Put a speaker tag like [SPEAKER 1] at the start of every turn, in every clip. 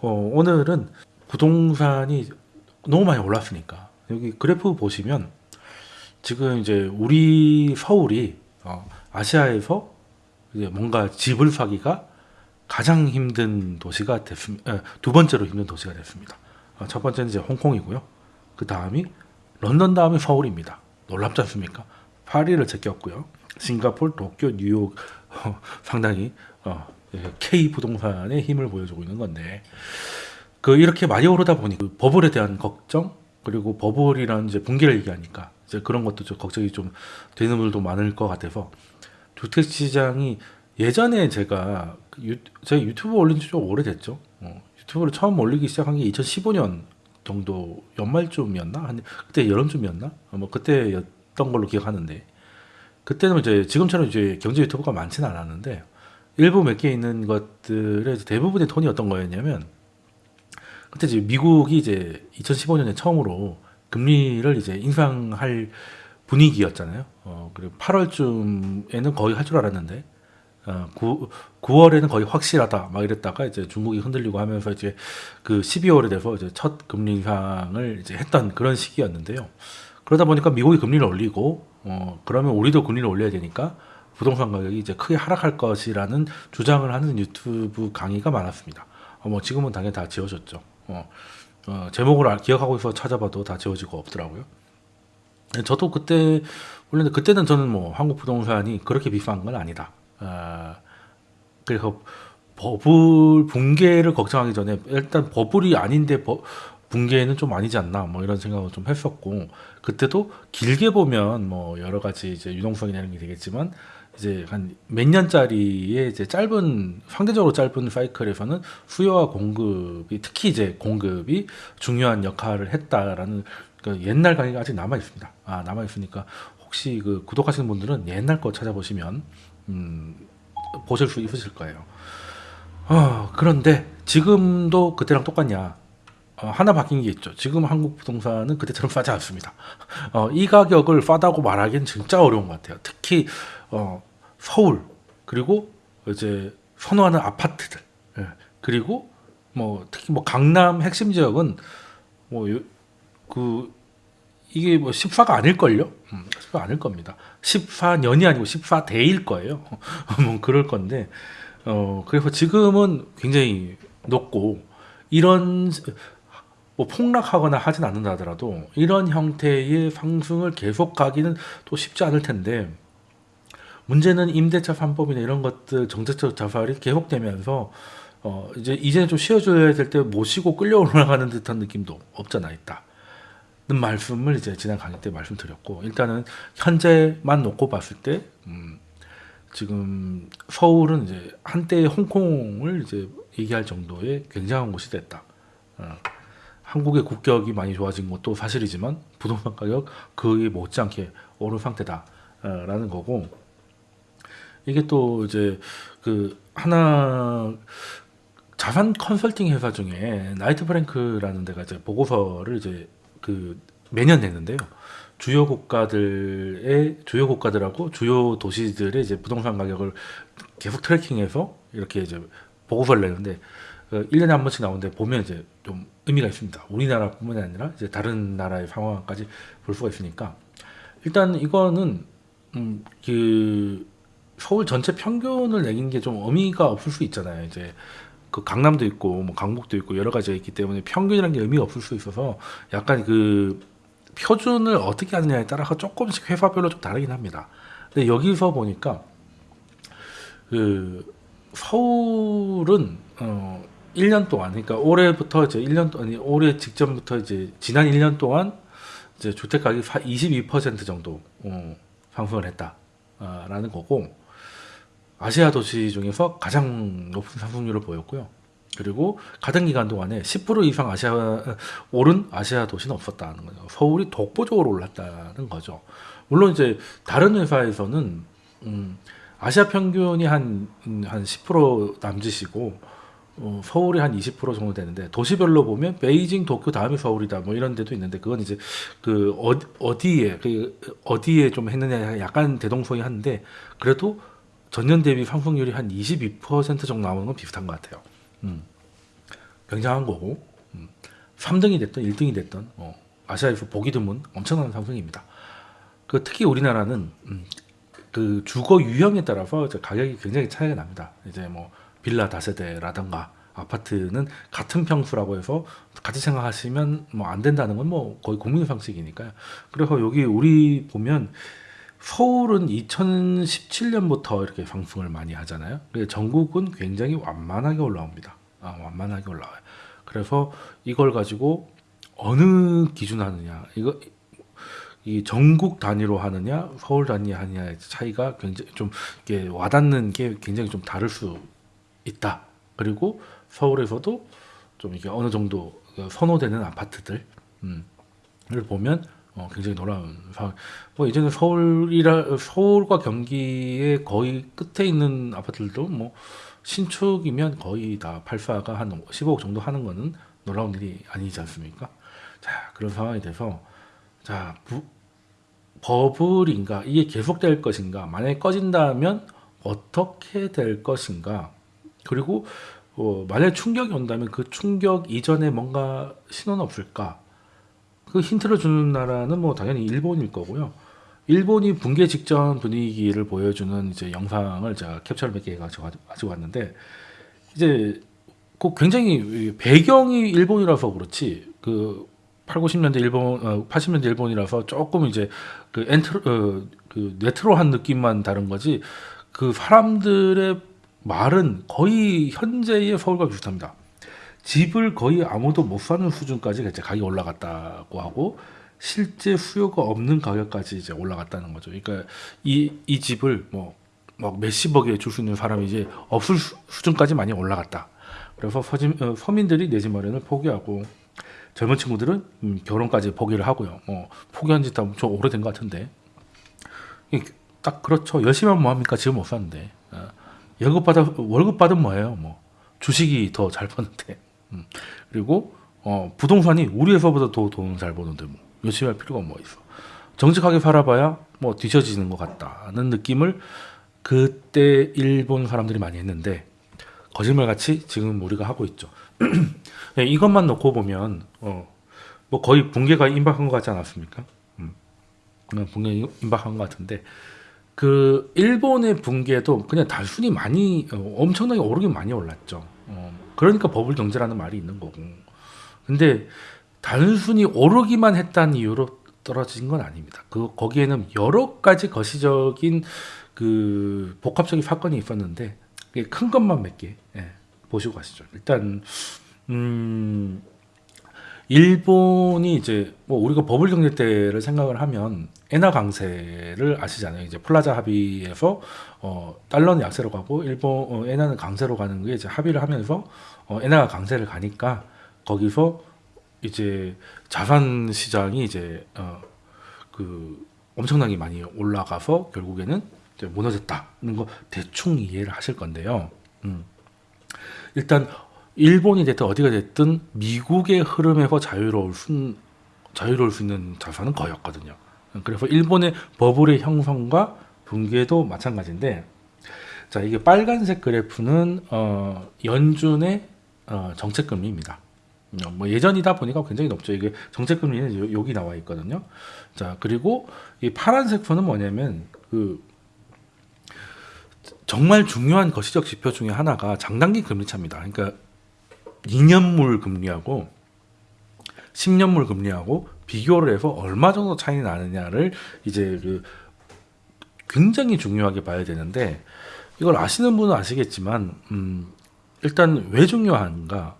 [SPEAKER 1] 어, 오늘은 부동산이 너무 많이 올랐으니까 여기 그래프 보시면 지금 이제 우리 서울이 어, 아시아에서 이제 뭔가 집을 사기가 가장 힘든 도시가 됐습니다. 두 번째로 힘든 도시가 됐습니다. 어, 첫 번째는 이제 홍콩이고요. 그 다음이 런던 다음에 서울입니다. 놀랍지 않습니까? 파리를 제꼈고요. 싱가폴, 도쿄, 뉴욕 어, 상당히 어, K 부동산의 힘을 보여주고 있는 건데 그 이렇게 많이 오르다 보니 그 버블에 대한 걱정 그리고 버블이라는 이제 붕괴를 얘기하니까 이제 그런 것도 좀 걱정이 좀 되는 분들도 많을 것 같아서 주택 시장이 예전에 제가 그 유, 제가 유튜브 올린 지 좀 오래됐죠. 어, 유튜브를 처음 올리기 시작한 게 2015년 정도 연말쯤이었나? 한 그때 여름쯤이었나? 어, 뭐 그때였던 걸로 기억하는데 그때는 이제 지금처럼 이제 경제 유튜브가 많지는 않았는데 일부 몇 개 있는 것들의 대부분의 톤이 어떤 거였냐면 그때 이제 미국이 이제 2015년에 처음으로 금리를 이제 인상할 분위기였잖아요. 어, 그리고 8월쯤에는 거의 할 줄 알았는데 어, 9, 9월에는 거의 확실하다 막 이랬다가 이제 중국이 흔들리고 하면서 이제 그 12월에 돼서 이제 첫 금리 인상을 이제 했던 그런 시기였는데요. 그러다 보니까 미국이 금리를 올리고 어, 그러면 우리도 금리를 올려야 되니까 부동산 가격이 이제 크게 하락할 것이라는 주장을 하는 유튜브 강의가 많았습니다. 어, 뭐 지금은 당연히 다 지워졌죠. 어, 어, 제목을 기억하고 있어 찾아봐도 다 지워지고 없더라고요. 저도 그때 원래 그때는 저는 뭐 한국 부동산이 그렇게 비싼 건 아니다. 아, 그래서 버블 붕괴를 걱정하기 전에 일단 버블이 아닌데 버, 붕괴는 좀 아니지 않나 뭐 이런 생각을 좀 했었고 그때도 길게 보면 뭐 여러 가지 이제 유동성이나 이런 게 되겠지만 이제 한 몇 년짜리의 이제 짧은 상대적으로 짧은 사이클에서는 수요와 공급이 특히 이제 공급이 중요한 역할을 했다라는 그 옛날 강의가 아직 남아 있습니다. 아 남아 있으니까 혹시 그 구독하시는 분들은 옛날 거 찾아보시면 음, 보실 수 있으실 거예요. 어, 그런데 지금도 그때랑 똑같냐? 어, 하나 바뀐 게 있죠. 지금 한국 부동산은 그때처럼 싸지 않습니다. 어, 이 가격을 싸다고 말하기는 진짜 어려운 것 같아요. 특히 어, 서울 그리고 이제 선호하는 아파트들 예. 그리고 뭐 특히 뭐 강남 핵심 지역은 뭐 그 이게 뭐 14가 아닐걸요? 음, 14 아닐 겁니다. 14년이 아니고 14대일 거예요. 뭐 그럴 건데 어 그래서 지금은 굉장히 높고 이런 뭐 폭락하거나 하진 않는다 하더라도 이런 형태의 상승을 계속 가기는 또 쉽지 않을 텐데 문제는 임대차 3법이나 이런 것들 정책적 자살이 계속되면서 어 이제 이제는 좀 쉬어줘야 될 때 모시고 끌려 올라가는 듯한 느낌도 없잖아 있다. 는 말씀을 이제 지난 강의 때 말씀드렸고 일단은 현재만 놓고 봤을 때 음, 지금 서울은 이제 한때 홍콩을 이제 얘기할 정도의 굉장한 곳이 됐다. 어, 한국의 국격이 많이 좋아진 것도 사실이지만 부동산 가격 그에 못지않게 오른 상태다 라는 거고 이게 또 이제 그 하나 자산 컨설팅 회사 중에 나이트 프랭크라는 데가 이제 보고서를 이제 그 매년 내는데요. 주요 국가들의 주요 국가들하고 주요 도시들의 이제 부동산 가격을 계속 트래킹해서 이렇게 이제 보고서를 내는데 1년에 어, 한 번씩 나오는데 보면 이제 좀 의미가 있습니다. 우리나라뿐만이 아니라 이제 다른 나라의 상황까지 볼 수가 있으니까 일단 이거는 음, 그 서울 전체 평균을 내긴 게 좀 의미가 없을 수 있잖아요. 이제 그 강남도 있고 뭐 강북도 있고 여러 가지가 있기 때문에 평균이라는 게 의미가 없을 수 있어서 약간 그 표준을 어떻게 하느냐에 따라서 조금씩 회사별로 좀 다르긴 합니다. 근데 여기서 보니까 그 서울은 어 1년 동안 그러니까 올해부터 이제 1년 동안 올해 직전부터 이제 지난 1년 동안 이제 주택 가격이 22% 정도 어, 상승을 했다라는 거고 아시아 도시 중에서 가장 높은 상승률을 보였고요. 그리고 같은 기간 동안에 10% 이상 아시아 오른 아시아 도시는 없었다는 거죠. 서울이 독보적으로 올랐다는 거죠. 물론 이제 다른 회사에서는 음, 아시아 평균이 한한 한10% 남짓이고 어, 서울이 한 20% 정도 되는데 도시별로 보면 베이징, 도쿄 다음에 서울이다 뭐 이런 데도 있는데 그건 이제 그 어디, 에그 어디에 좀 했느냐 약간 대동소이한데 그래도 전년 대비 상승률이 한 22% 정도 나오는 건 비슷한 것 같아요. 음. 굉장한 거고 음, 3등이 됐던 1등이 됐던 어, 아시아에서 보기 드문 엄청난 상승입니다. 그 특히 우리나라는 음, 그 주거 유형에 따라서 가격이 굉장히 차이가 납니다. 이제 뭐 빌라 다세대라든가 아파트는 같은 평수라고 해서 같이 생각하시면 뭐 안 된다는 건 뭐 거의 국민 상식이니까요. 그래서 여기 우리 보면 서울은 2017년부터 이렇게 상승을 많이 하잖아요. 근데 전국은 굉장히 완만하게 올라옵니다. 아, 완만하게 올라와요. 그래서 이걸 가지고 어느 기준 하느냐, 이거 이 전국 단위로 하느냐, 서울 단위 하느냐의 차이가 굉장히 좀 이게 와닿는 게 굉장히 좀 다를 수 있다. 그리고 서울에서도 좀 이게 어느 정도 그 선호되는 아파트들, 음, 을 보면 어, 굉장히 놀라운 상황. 뭐 이제는 서울이라 서울과 경기의 거의 끝에 있는 아파트들도 뭐 신축이면 거의 다 발사가 한 15억 정도 하는 거는 놀라운 일이 아니지 않습니까? 자 그런 상황이 돼서 자 부, 버블인가 이게 계속될 것인가 만약에 꺼진다면 어떻게 될 것인가 그리고 어, 만약 충격이 온다면 그 충격 이전에 뭔가 신호는 없을까 그 힌트를 주는 나라는 뭐 당연히 일본일 거고요. 일본이 붕괴 직전 분위기를 보여주는 이제 영상을 제가 캡처를 몇 개 가지고 왔는데 이제 그 굉장히 배경이 일본이라서 그렇지 그 8, 90년대 일본, 어, 80년대 일본이라서 조금 이제 그 엔트로, 어, 그 네트로한 느낌만 다른 거지 그 사람들의 말은 거의 현재의 서울과 비슷합니다. 집을 거의 아무도 못 사는 수준까지 가격이 올라갔다고 하고 실제 수요가 없는 가격까지 이제 올라갔다는 거죠. 그러니까 이, 이 집을 뭐, 막 몇십억에 줄 수 있는 사람이 이제 없을 수, 수준까지 많이 올라갔다. 그래서 서진, 어, 서민들이 내 집 마련을 포기하고 젊은 친구들은 음, 결혼까지 포기를 하고요. 뭐 포기한 지좀 오래된 것 같은데 딱 그렇죠. 열심히 하면 뭐합니까? 지금 못 사는데 어, 월급 받은 뭐예요? 뭐 주식이 더 잘 버는데 음. 그리고 어, 부동산이 우리 회사보다 더 돈 잘 버는데 뭐 열심히 할 필요가 뭐 있어. 정직하게 살아봐야 뭐 뒤처지는 것 같다는 느낌을 그때 일본 사람들이 많이 했는데 거짓말같이 지금 우리가 하고 있죠. 네, 이것만 놓고 보면 어, 뭐 거의 붕괴가 임박한 것 같지 않았습니까? 음. 붕괴 임박한 것 같은데 그 일본의 붕괴도 그냥 단순히 많이 어, 엄청나게 오르긴 많이 올랐죠. 어, 그러니까 버블 경제라는 말이 있는 거고. 근데 단순히 오르기만 했다는 이유로 떨어진 건 아닙니다. 그 거기에는 여러 가지 거시적인 그 복합적인 사건이 있었는데 큰 것만 몇개 예, 보시고 가시죠. 일단 음 일본이 이제 뭐 우리가 버블 경제 때를 생각을 하면 엔화 강세를 아시잖아요. 이제 플라자 합의에서 어, 달러는 약세로 가고 일본 어, 엔화는 강세로 가는 게 이제 합의를 하면서 어, 엔화가 강세를 가니까 거기서 이제 자산 시장이 이제 어, 그 엄청나게 많이 올라가서 결국에는 무너졌다는 거 대충 이해를 하실 건데요. 음. 일단 일본이 됐든 어디가 됐든 미국의 흐름에서 자유로울 수, 자유로울 수 있는 자산은 거의 없거든요. 그래서 일본의 버블의 형성과 붕괴도 마찬가지인데 자 이게 빨간색 그래프는 어, 연준의 어, 정책금리입니다. 어, 뭐 예전이다 보니까 굉장히 높죠. 이게 정책금리는 여기 나와 있거든요. 자 그리고 이 파란색 선은 뭐냐면 그 정말 중요한 거시적 지표 중에 하나가 장단기 금리 차입니다. 그러니까 2년물 금리하고 10년물 금리하고 비교를 해서 얼마 정도 차이 나느냐를 이제 그 굉장히 중요하게 봐야 되는데 이걸 아시는 분은 아시겠지만 음 일단 왜 중요한가? 어,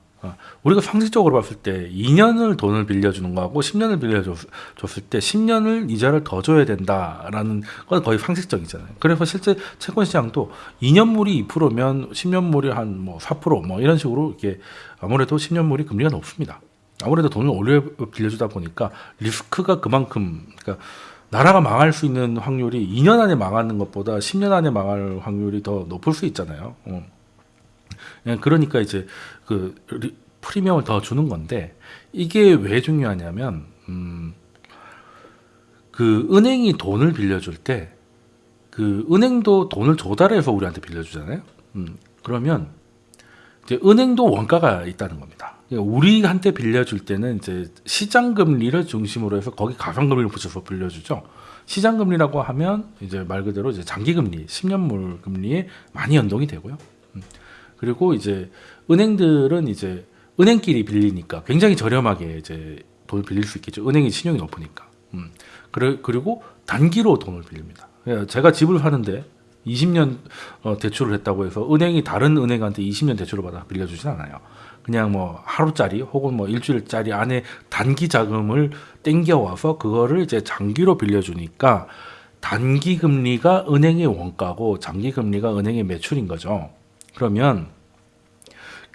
[SPEAKER 1] 우리가 상식적으로 봤을 때 2년을 돈을 빌려주는 거하고 10년을 빌려줬을 때 10년을 이자를 더 줘야 된다라는 건 거의 상식적이잖아요. 그래서 실제 채권 시장도 2년물이 2%면 10년물이 한 뭐 4%뭐 이런 식으로 이게 아무래도 10년물이 금리가 높습니다. 아무래도 돈을 오래 빌려주다 보니까 리스크가 그만큼 그러니까 나라가 망할 수 있는 확률이 2년 안에 망하는 것보다 10년 안에 망할 확률이 더 높을 수 있잖아요. 어. 예, 그러니까 이제 그 프리미엄을 더 주는 건데 이게 왜 중요하냐면 음, 그 은행이 돈을 빌려줄 때 그 은행도 돈을 조달해서 우리한테 빌려주잖아요. 음, 그러면 이제 은행도 원가가 있다는 겁니다. 우리한테 빌려줄 때는 이제 시장 금리를 중심으로 해서 거기 가상 금리를 붙여서 빌려주죠. 시장 금리라고 하면 이제 말 그대로 이제 장기 금리, 10년물 금리에 많이 연동이 되고요. 음. 그리고 이제 은행들은 이제 은행끼리 빌리니까 굉장히 저렴하게 이제 돈을 빌릴 수 있겠죠. 은행이 신용이 높으니까. 음. 그래, 그리고 단기로 돈을 빌립니다. 예, 제가 집을 사는데 20년 어, 대출을 했다고 해서 은행이 다른 은행한테 20년 대출을 받아 빌려주진 않아요. 그냥 뭐 하루짜리 혹은 뭐 일주일짜리 안에 단기 자금을 땡겨와서 그거를 이제 장기로 빌려주니까 단기 금리가 은행의 원가고 장기 금리가 은행의 매출인 거죠. 그러면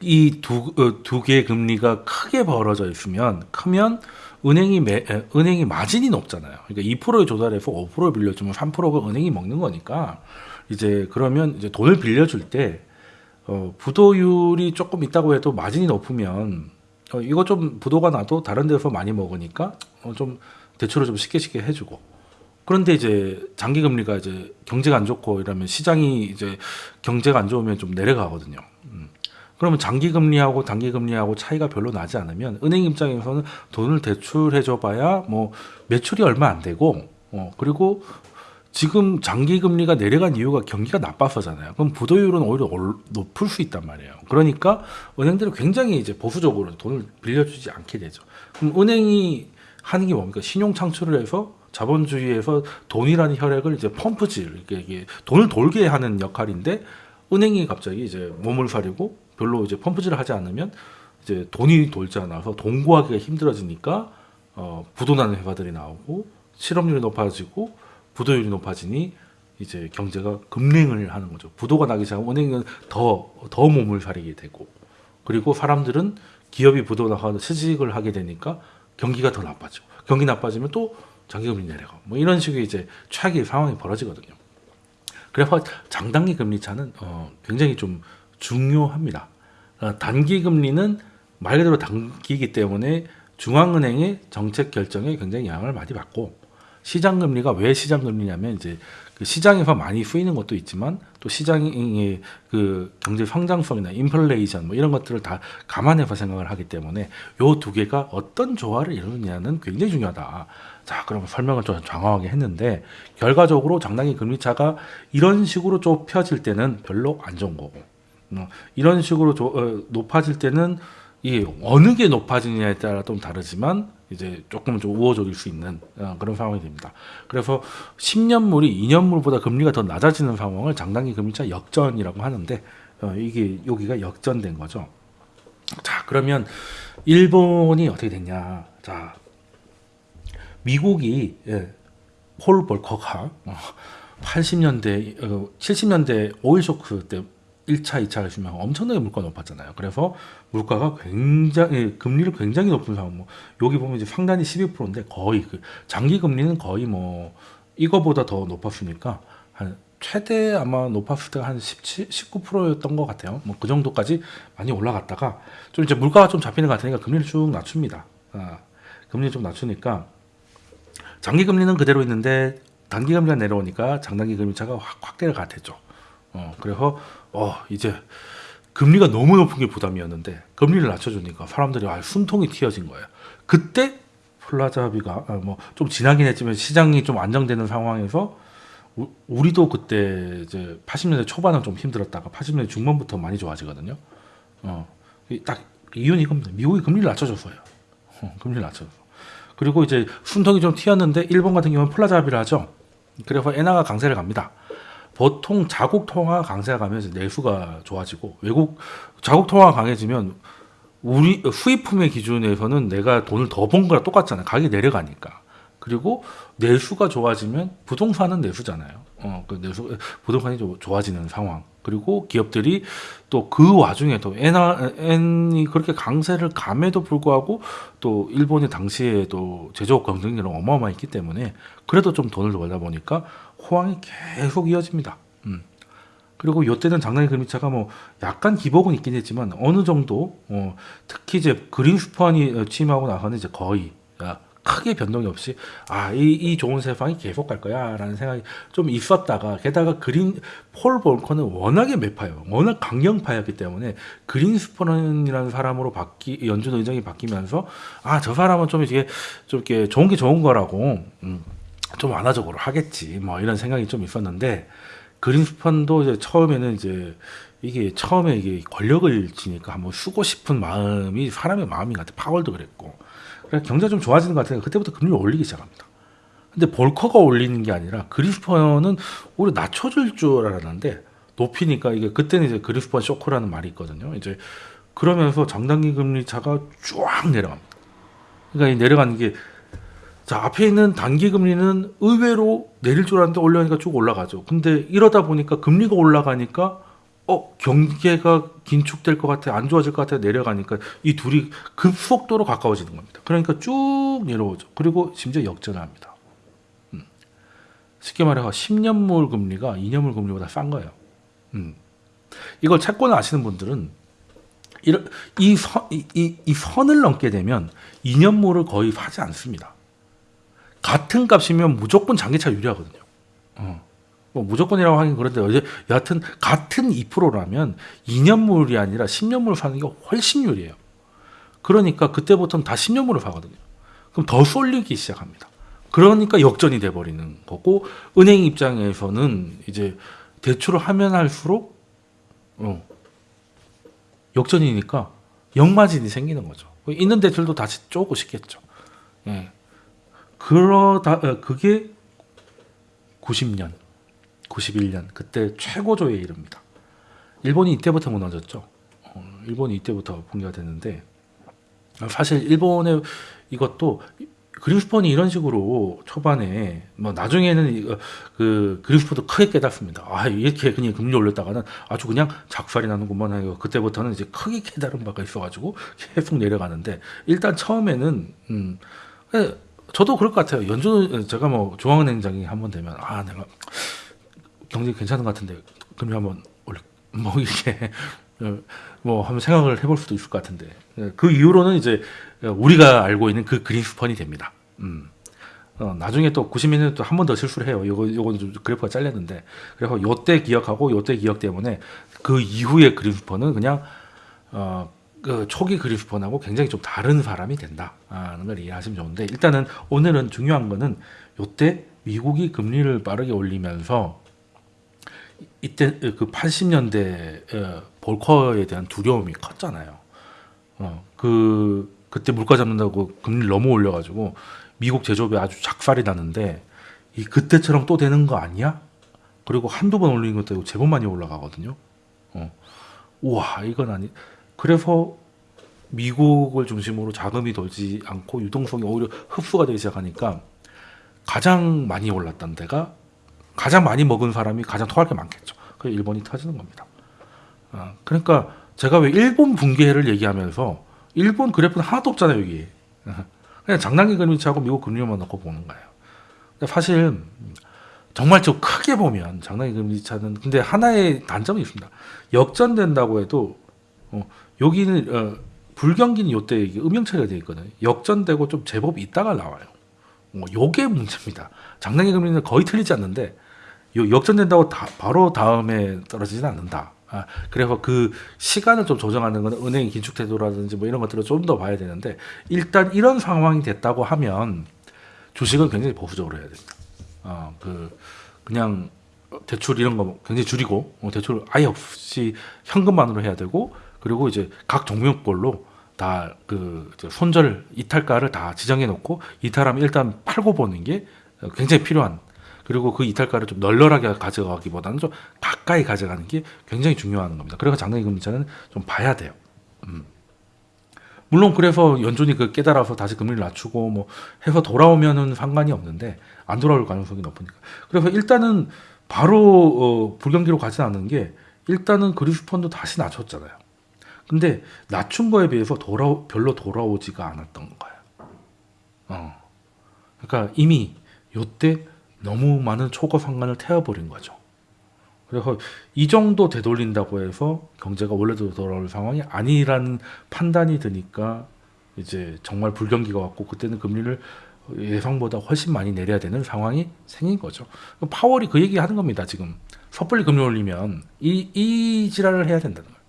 [SPEAKER 1] 이두두 개의 금리가 크게 벌어져 있으면 크면 은행이 매, 에, 은행이 마진이 높잖아요. 그러니까 2%에 조달해서 5%를 빌려주면 3%가 은행이 먹는 거니까 이제 그러면 이제 돈을 빌려줄 때 어, 부도율이 조금 있다고 해도 마진이 높으면 어, 이거 좀 부도가 나도 다른 데서 많이 먹으니까 어, 좀 대출을 좀 쉽게 쉽게 해주고 그런데 이제 장기 금리가 이제 경제가 안 좋고 이러면 시장이 이제 경제가 안 좋으면 좀 내려가거든요. 음. 그러면 장기 금리하고 단기 금리하고 차이가 별로 나지 않으면 은행 입장에서는 돈을 대출해 줘 봐야 뭐 매출이 얼마 안 되고 어 그리고 지금 장기 금리가 내려간 이유가 경기가 나빠서잖아요. 그럼 부도율은 오히려 올- 높을 수 있단 말이에요. 그러니까 은행들은 굉장히 이제 보수적으로 돈을 빌려주지 않게 되죠. 그럼 은행이 하는 게 뭡니까? 신용 창출을 해서 자본주의에서 돈이라는 혈액을 이제 펌프질, 이게, 돈을 돌게 하는 역할인데 은행이 갑자기 이제 몸을 사리고 별로 이제 펌프질을 하지 않으면 이제 돈이 돌지 않아서 돈 구하기가 힘들어지니까 어, 부도나는 회사들이 나오고 실업률이 높아지고 부도율이 높아지니 이제 경제가 급냉을 하는 거죠. 부도가 나기 시작하면 은행은 더, 더 몸을 사리게 되고 그리고 사람들은 기업이 부도 나가서 취직을 하게 되니까 경기가 더 나빠지고 경기 나빠지면 또 장기금리 내려가 뭐 이런 식의 이제 최악의 상황이 벌어지거든요. 그래서 장단기 금리 차는 어, 굉장히 좀 중요합니다. 어, 단기 금리는 말 그대로 단기이기 때문에 중앙은행의 정책 결정에 굉장히 영향을 많이 받고 시장 금리가 왜 시장 금리냐면 이제 그 시장에서 많이 쓰이는 것도 있지만 또 시장의 그 경제 성장성이나 인플레이션 뭐 이런 것들을 다 감안해서 생각을 하기 때문에 요 두 개가 어떤 조화를 이루느냐는 굉장히 중요하다. 자, 그럼 설명을 좀 장황하게 했는데 결과적으로 장단기 금리 차가 이런 식으로 좁혀질 때는 별로 안 좋은 거고 어, 이런 식으로 조- 어, 높아질 때는 이 어느 게 높아지느냐에 따라 좀 다르지만 이제 조금 좀 우호적일 수 있는 어, 그런 상황이 됩니다. 그래서 10년물이 2년물보다 금리가 더 낮아지는 상황을 장단기 금리차 역전이라고 하는데 어, 이게 여기가 역전된 거죠. 자 그러면 일본이 어떻게 됐냐? 자 미국이 예, 폴 볼커가 어, 80년대, 어, 70년대 오일 쇼크 때 1차, 2차 하시면 엄청나게 물가가 높았잖아요. 그래서 물가가 굉장히 예, 금리를 굉장히 높은 상황. 뭐 여기 보면 이제 상단이 12%인데 거의 그 장기 금리는 거의 뭐 이거보다 더 높았으니까 한 최대 아마 높았을 때가 한 17, 19%였던 것 같아요. 뭐 그 정도까지 많이 올라갔다가 좀 이제 물가가 좀 잡히는 것 같으니까 금리를 쭉 낮춥니다. 아, 금리 좀 낮추니까 장기 금리는 그대로 있는데 단기 금리가 내려오니까 장단기 금리 차가 확 확대를 가됐죠. 어, 그래서 어 이제 금리가 너무 높은 게 부담이었는데 금리를 낮춰주니까 사람들이 아, 숨통이 튀어진 거예요. 그때 플라자비가 아, 뭐좀 지나긴 했지만 시장이 좀 안정되는 상황에서 우- 우리도 그때 이제 80년대 초반은 좀 힘들었다가 80년대 중반부터 많이 좋아지거든요. 어, 이딱 이유는 이겁니다. 미국이 금리를 낮춰줬어요. 어, 금리를 낮춰서. 그리고 이제 숨통이 좀 트였는데 일본 같은 경우는 플라자 합의를 하죠. 그래서 엔화가 강세를 갑니다. 보통 자국 통화 강세가 가면 이제 내수가 좋아지고 외국 자국 통화가 강해지면 우리 수입품의 기준에서는 내가 돈을 더 번 거랑 똑같잖아요. 가격이 내려가니까. 그리고 내수가 좋아지면 부동산은 내수잖아요. 어, 그 내수 부동산이 좀 좋아지는 상황. 그리고 기업들이 또 그 와중에 또 엔이 그렇게 강세를 감에도 불구하고 또 일본이 당시에 또 제조업 경쟁력이 어마어마했기 때문에 그래도 좀 돈을 벌다 보니까 호황이 계속 이어집니다. 음. 그리고 이때는 장난이 금리차가 뭐 약간 기복은 있긴 했지만 어느 정도 어, 특히 이제 그린스펀이 어, 취임하고 나서는 이제 거의 아, 크게 변동이 없이 아이 이 좋은 세상이 계속 갈 거야 라는 생각이 좀 있었다가 게다가 그린 폴 볼커는 워낙에 매파요 워낙 강경파였기 때문에 그린스펀이라는 사람으로 바뀌 연준 의장이 바뀌면서 아 저 사람은 좀 이게 좀 이렇게 좋은 게 좋은 거라고 음, 좀 완화적으로 하겠지 뭐 이런 생각이 좀 있었는데 그린스펀도 이제 처음에는 이제 이게 처음에 이게 권력을 지니까 한번 쓰고 싶은 마음이 사람의 마음인 것 같아 파월도 그랬고 그래서 경제가 좀 좋아지는 것 같으니까 그때부터 금리를 올리기 시작합니다. 근데 볼커가 올리는 게 아니라 그린스펀은 오히려 낮춰줄 줄 알았는데 높이니까 이게 그때는 이제 그린스펀 쇼크라는 말이 있거든요. 이제 그러면서 장단기 금리 차가 쫙 내려갑니다. 그러니까 이 내려가는 게 자, 앞에 있는 단기 금리는 의외로 내릴 줄 알았는데 올라가니까 쭉 올라가죠. 근데 이러다 보니까 금리가 올라가니까 어, 경계가 긴축될 것 같아, 안 좋아질 것 같아 내려가니까 이 둘이 급속도로 가까워지는 겁니다. 그러니까 쭉 내려오죠. 그리고 심지어 역전을 합니다. 음. 쉽게 말해서 10년물 금리가 2년물 금리보다 싼 거예요. 음. 이걸 채권 아시는 분들은 이런- 이, 선, 이, 이, 이 선을 넘게 되면 2년물을 거의 사지 않습니다. 같은 값이면 무조건 장기차 유리하거든요. 어. 뭐 무조건이라고 하긴 그런데 여하튼 같은 2%라면 2년물이 아니라 10년물을 사는 게 훨씬 유리해요. 그러니까 그때부터는 다 10년물을 사거든요. 그럼 더 쏠리기 시작합니다. 그러니까 역전이 돼 버리는 거고 은행 입장에서는 이제 대출을 하면 할수록 어, 역전이니까 역마진이 생기는 거죠. 있는 대출도 다시 쪼고 싶겠죠. 예. 그러다 어, 그게 90년, 91년 그때 최고조에 이릅니다. 일본이 이때부터 무너졌죠. 어, 일본이 이때부터 붕괴가 됐는데 어, 사실 일본의 이것도 그린스펀이 이런 식으로 초반에 뭐 나중에는 이거 그 그린스펀도 크게 깨닫습니다. 아 이렇게 그냥 금리 올렸다가는 아주 그냥 작살이 나는구만 하고 그때부터는 이제 크게 깨달은 바가 있어가지고 계속 내려가는데 일단 처음에는 음 예, 저도 그럴 것 같아요. 연준 제가 뭐 중앙은행장이 한번 되면 아 내가 경제 괜찮은 것 같은데 금리 한번 올려 뭐 이렇게 어, 뭐 한번 생각을 해볼 수도 있을 것 같은데 예, 그 이후로는 이제 우리가 알고 있는 그 그린스펀이 됩니다. 음. 어, 나중에 또 90년대 또한 번 더 실수를 해요. 요거 요거는 좀 그래프가 잘렸는데 그래서 요때 기억하고 요때 기억 때문에 그 이후의 그린스펀은 그냥 어, 그 초기 그리스펀하고 굉장히 좀 다른 사람이 된다는 걸 이해하시면 좋은데 일단은 오늘은 중요한 거는 요때 미국이 금리를 빠르게 올리면서 이때 그 80년대 어, 볼커에 대한 두려움이 컸잖아요. 어, 그 그때 물가 잡는다고 금리를 너무 올려가지고 미국 제조업이 아주 작살이 나는데 이 그때처럼 또 되는 거 아니야? 그리고 한두 번 올리는 것도 제법 많이 올라가거든요. 어. 우와 이건 아니. 그래서 미국을 중심으로 자금이 돌지 않고 유동성이 오히려 흡수가 되기 시작하니까 가장 많이 올랐던 데가 가장 많이 먹은 사람이 가장 토할 게 많겠죠. 그 일본이 터지는 겁니다. 아, 그러니까 제가 왜 일본 붕괴를 얘기하면서 일본 그래프는 하나도 없잖아요 여기. 그냥 장난기 금리차고 미국 금리만 넣고 보는 거예요. 사실 정말 좀 크게 보면 장난기 금리차는 근데 하나의 단점이 있습니다. 역전된다고 해도 어, 여기는 어, 불경기는 요때 음영 처리가 되어 있거든요. 역전되고 좀 제법 있다가 나와요. 뭐 요게 문제입니다. 장난기 금리는 거의 틀리지 않는데 요 역전된다고 다, 바로 다음에 떨어지진 않는다. 아, 그래서 그 시간을 좀 조정하는 건 은행의 긴축 태도라든지 뭐 이런 것들을 좀 더 봐야 되는데 일단 이런 상황이 됐다고 하면 주식은 굉장히 보수적으로 해야 됩니다. 어, 그 그냥 대출 이런 거 굉장히 줄이고 어, 대출 아예 없이 현금만으로 해야 되고 그리고 이제 각 종목별로 다 그 손절 이탈가를 다 지정해 놓고 이탈하면 일단 팔고 보는 게 굉장히 필요한 그리고 그 이탈가를 좀 널널하게 가져가기보다는 좀 가까이 가져가는 게 굉장히 중요한 겁니다. 그래서 장단기 금리차는 좀 봐야 돼요. 음. 물론 그래서 연준이 그 깨달아서 다시 금리를 낮추고 뭐 해서 돌아오면은 상관이 없는데 안 돌아올 가능성이 높으니까. 그래서 일단은 바로 어, 불경기로 가지 않는 게 일단은 그리스펀도 다시 낮췄잖아요. 근데 낮춘 거에 비해서 돌아 별로 돌아오지가 않았던 거예요. 어. 그러니까 이미 요때 너무 많은 초과 상관을 태워버린 거죠. 그래서 이 정도 되돌린다고 해서 경제가 원래도 돌아올 상황이 아니라는 판단이 드니까 이제 정말 불경기가 왔고 그때는 금리를 예상보다 훨씬 많이 내려야 되는 상황이 생긴 거죠. 파월이 그 얘기 하는 겁니다. 지금 섣불리 금리 올리면 이, 이 지랄을 해야 된다는 거예요.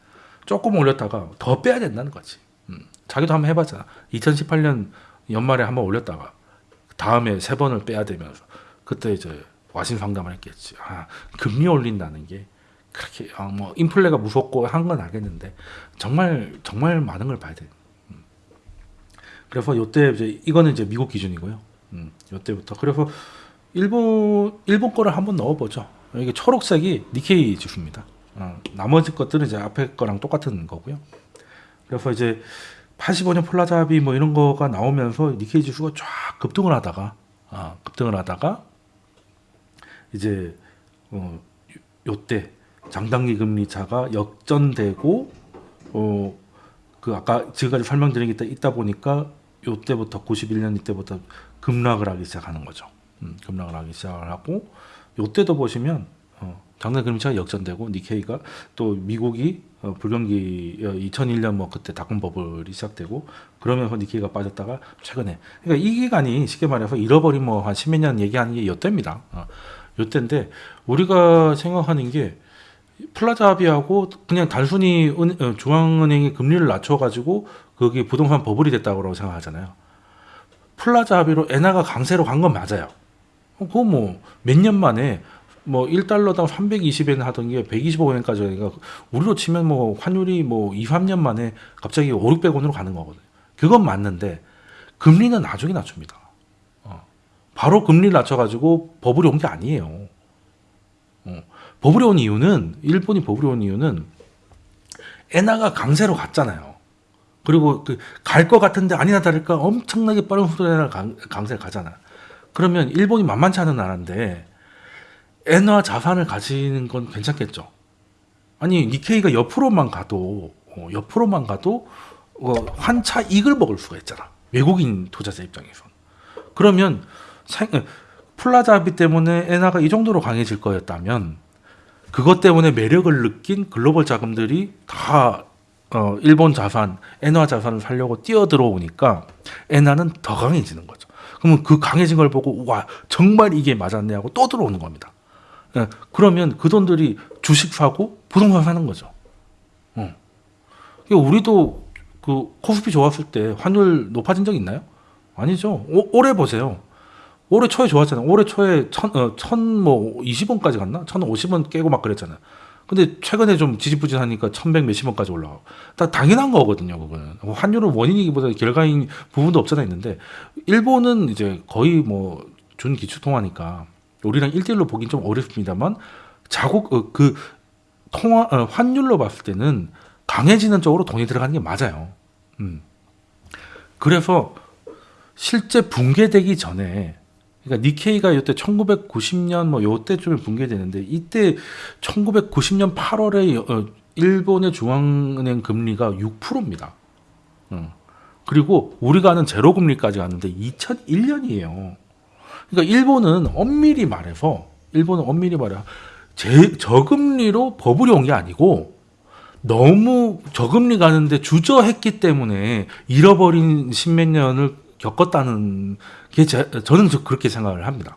[SPEAKER 1] 조금 올렸다가 더 빼야 된다는 거지. 음, 자기도 한번 해봤잖아. 2018년 연말에 한번 올렸다가 다음에 세 번을 빼야 되면서 그때 이제 와신 상담을 했겠지. 아, 금리 올린다는 게 그렇게 아, 뭐 인플레가 무섭고 한 건 알겠는데 정말 정말 많은 걸 봐야 돼. 음. 그래서 요때 이제 이거는 이제 미국 기준이고요. 음, 요때부터 그래서 일본 일본 거를 한번 넣어보죠. 이게 초록색이 니케이 지수입니다. 어, 나머지 것들은 이제 앞에 거랑 똑같은 거고요. 그래서 이제 85년 폴라잡이 뭐 이런 거가 나오면서 니케이 지수가 쫙 급등을 하다가 아, 급등을 하다가 이제 어, 요- 요때 장단기 금리 차가 역전되고 어, 그 아까 지금까지 설명드린 게 있다 보니까 요때부터 91년 이때부터 급락을 하기 시작하는 거죠. 음, 급락을 하기 시작을 하고 요때도 보시면 어, 장단 금리차가 역전되고 니케이가 또 미국이 어, 불경기 어, 2001년 뭐 그때 닷컴 버블이 시작되고 그러면서 니케이가 빠졌다가 최근에 그러니까 이 기간이 쉽게 말해서 잃어버린 뭐 한 십몇 년 얘기하는 게 요때입니다. 어, 요때인데 우리가 생각하는 게 플라자 합의하고 그냥 단순히 은, 어, 중앙은행이 금리를 낮춰가지고 그게 부동산 버블이 됐다고 생각하잖아요. 플라자 합의로 엔화가 강세로 간 건 맞아요. 어, 그거 뭐 몇 년 만에 뭐 1달러당 320엔 하던 게 125엔까지 하니까 우리로 치면 뭐 환율이 뭐 2, 3년 만에 갑자기 5, 600원으로 가는 거거든요. 그건 맞는데 금리는 나중에 낮춥니다. 어. 바로 금리 낮춰가지고 버블이 온 게 아니에요. 어. 버블이 온 이유는 일본이 버블이 온 이유는 엔화가 강세로 갔잖아요. 그리고 그 갈 것 같은데 아니나 다를까 엄청나게 빠른 속도로 강, 강세 가잖아. 그러면 일본이 만만치 않은 나라인데 엔화 자산을 가지는 건 괜찮겠죠. 아니 니케이가 옆으로만 가도 어, 옆으로만 가도 어, 환차 이익을 먹을 수가 있잖아. 외국인 투자자 입장에선. 그러면 생, 어, 플라자 합의 때문에 엔화가 이 정도로 강해질 거였다면 그것 때문에 매력을 느낀 글로벌 자금들이 다 어, 일본 자산, 엔화 자산을 살려고 뛰어 들어오니까 엔화는 더 강해지는 거죠. 그러면 그 강해진 걸 보고 와 정말 이게 맞았네 하고 또 들어오는 겁니다. 예, 그러면 그 돈들이 주식 사고 부동산 사는 거죠. 어. 우리도 그 코스피 좋았을 때 환율 높아진 적 있나요? 아니죠. 오, 올해 보세요. 올해 초에 좋았잖아요. 올해 초에 천, 어, 천뭐 20원까지 갔나? 천 50원 깨고 막 그랬잖아요. 근데 최근에 좀 지지부진하니까 천백 몇십 원까지 올라가고. 다 당연한 거거든요, 그거는. 뭐 환율은 원인이기보다 결과인 부분도 없잖아 있는데, 일본은 이제 거의 뭐 준 기축통화니까 우리랑 1대1로 보긴 좀 어렵습니다만, 자국, 어, 그 통화, 어, 환율로 봤을 때는 강해지는 쪽으로 돈이 들어가는 게 맞아요. 음. 그래서 실제 붕괴되기 전에 그러니까 니케이가 이때 1990년 뭐 요때쯤에 붕괴되는데 이때 1990년 8월에 어, 일본의 중앙은행 금리가 6%입니다. 어. 그리고 우리가 아는 제로 금리까지 갔는데 2001년이에요. 그러니까 일본은 엄밀히 말해서 일본은 엄밀히 말해 제 저금리로 버블이 온 게 아니고 너무 저금리 가는데 주저했기 때문에 잃어버린 십몇 년을 겪었다는 게 제, 저는 저 그렇게 생각을 합니다.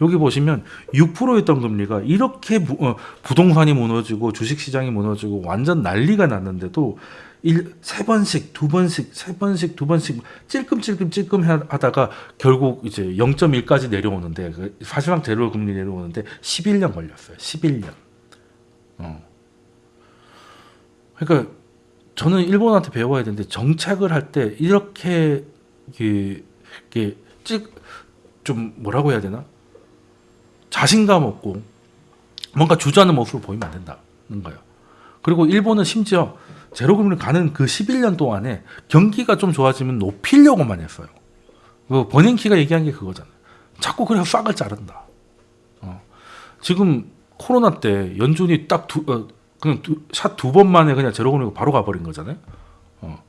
[SPEAKER 1] 여기 보시면 6%였던 금리가 이렇게 부, 어, 부동산이 무너지고 주식시장이 무너지고 완전 난리가 났는데도 일, 세 번씩 두 번씩 세 번씩 두 번씩 찔끔찔끔 찔끔 하다가 결국 이제 0.1까지 내려오는데 그 사실상 제로 금리 내려오는데 11년 걸렸어요. 11년. 어. 그러니까 저는 일본한테 배워야 되는데 정책을 할 때 이렇게 이게, 이게 좀 뭐라고 해야 되나 자신감 없고 뭔가 주저하는 모습을 보이면 안 된다는 거예요. 그리고 일본은 심지어 제로금리 가는 그 11년 동안에 경기가 좀 좋아지면 높이려고만 했어요. 그 버닝키가 얘기한 게 그거잖아요. 자꾸 그래서 싹을 자른다. 어. 지금 코로나 때 연준이 딱 두, 어, 그냥 샷 두 번 만에 그냥 제로금리가 바로 가버린 거잖아요. 어.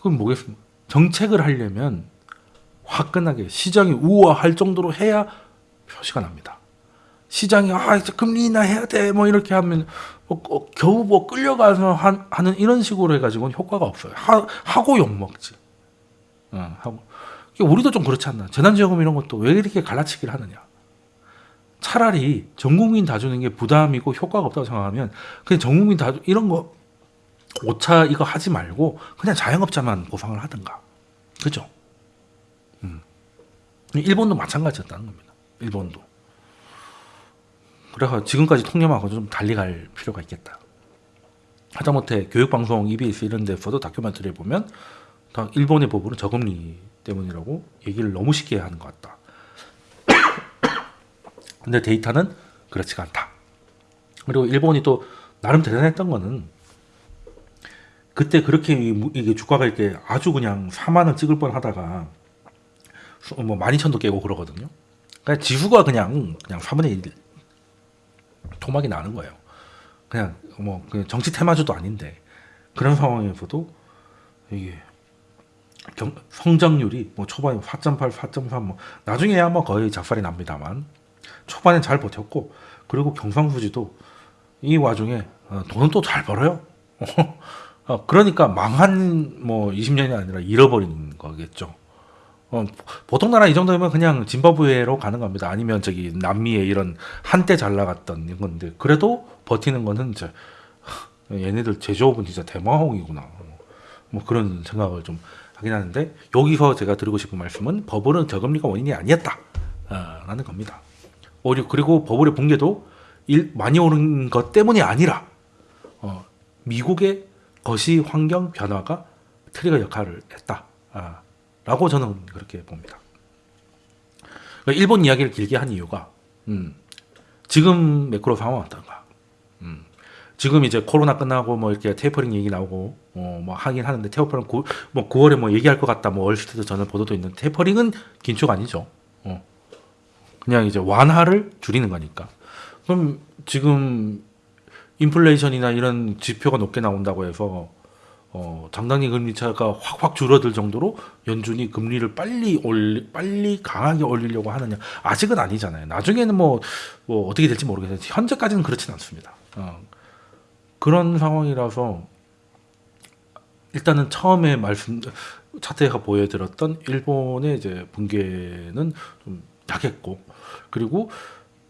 [SPEAKER 1] 그럼 뭐겠습니까? 정책을 하려면 화끈하게 시장이 우아할 정도로 해야 표시가 납니다. 시장이 아 이제 금리 인하 해야 돼 뭐 이렇게 하면 뭐, 어, 겨우 뭐 끌려가서 한, 하는 이런 식으로 해가지고는 효과가 없어요. 하, 하고 욕 먹지. 어, 하고 우리도 좀 그렇지 않나? 재난지원금 이런 것도 왜 이렇게 갈라치기를 하느냐? 차라리 전 국민 다 주는 게 부담이고 효과가 없다고 생각하면 그냥 전 국민 다 주- 이런 거 오차 이거 하지 말고 그냥 자영업자만 보상을 하든가. 그죠? 음. 일본도 마찬가지였다는 겁니다. 일본도. 그래서 지금까지 통념하고 좀 달리 갈 필요가 있겠다. 하다못해 교육방송, EBS 이런 데서도 다큐멘터리를 보면 다 일본의 법으로 저금리 때문이라고 얘기를 너무 쉽게 하는 것 같다. 근데 데이터는 그렇지가 않다. 그리고 일본이 또 나름 대단했던 거는 그때 그렇게 이게 주가가 이렇게 아주 그냥 4만 원 찍을 뻔 하다가 수- 뭐 12,000도 깨고 그러거든요. 그러니까 지수가 그냥 그냥 3분의 1 토막이 나는 거예요. 그냥 뭐 그냥 정치 테마주도 아닌데 그런 상황에서도 이게 경, 성장률이 뭐 초반에 4.8, 4.3, 뭐 나중에야 뭐 거의 작살이 납니다만 초반에 잘 버텼고 그리고 경상수지도 이 와중에 어, 돈은 또 잘 벌어요. 어, 그러니까 망한 뭐 20년이 아니라 잃어버린 거겠죠. 어, 보통 나라 이 정도면 그냥 짐바브웨로 가는 겁니다. 아니면 저기 남미에 이런 한때 잘 나갔던 건데 그래도 버티는 거는 이제 얘네들 제조업은 진짜 대마홍이구나. 뭐 그런 생각을 좀 하긴 하는데 여기서 제가 드리고 싶은 말씀은 버블은 저금리가 원인이 아니었다 라는 겁니다. 오히려 그리고 버블의 붕괴도 일, 많이 오른 것 때문이 아니라 어, 미국의 거시 환경 변화가 trigger 역할을 했다 라고 저는 그렇게 봅니다. 그러니까 일본 이야기를 길게 한 이유가 음, 지금 매크로 상황 어떤가? 음, 지금 이제 코로나 끝나고 뭐 이렇게 테이퍼링 얘기 나오고 어, 뭐 하긴 하는데 테이퍼링 구, 뭐 9월에 뭐 얘기할 것 같다 뭐 Wall Street Journal 보도도 있는 tapering은 긴축 아니죠. 어. 그냥 이제 완화를 줄이는 거니까. 그럼 지금 인플레이션이나 이런 지표가 높게 나온다고 해서 어, 장단기 금리 차가 확확 줄어들 정도로 연준이 금리를 빨리 올리, 빨리 강하게 올리려고 하느냐 아직은 아니잖아요. 나중에는 뭐, 뭐 어떻게 될지 모르겠어요. 현재까지는 그렇진 않습니다. 어, 그런 상황이라서 일단은 처음에 말씀 차트가 보여드렸던 일본의 이제 붕괴는 좀 약했고 그리고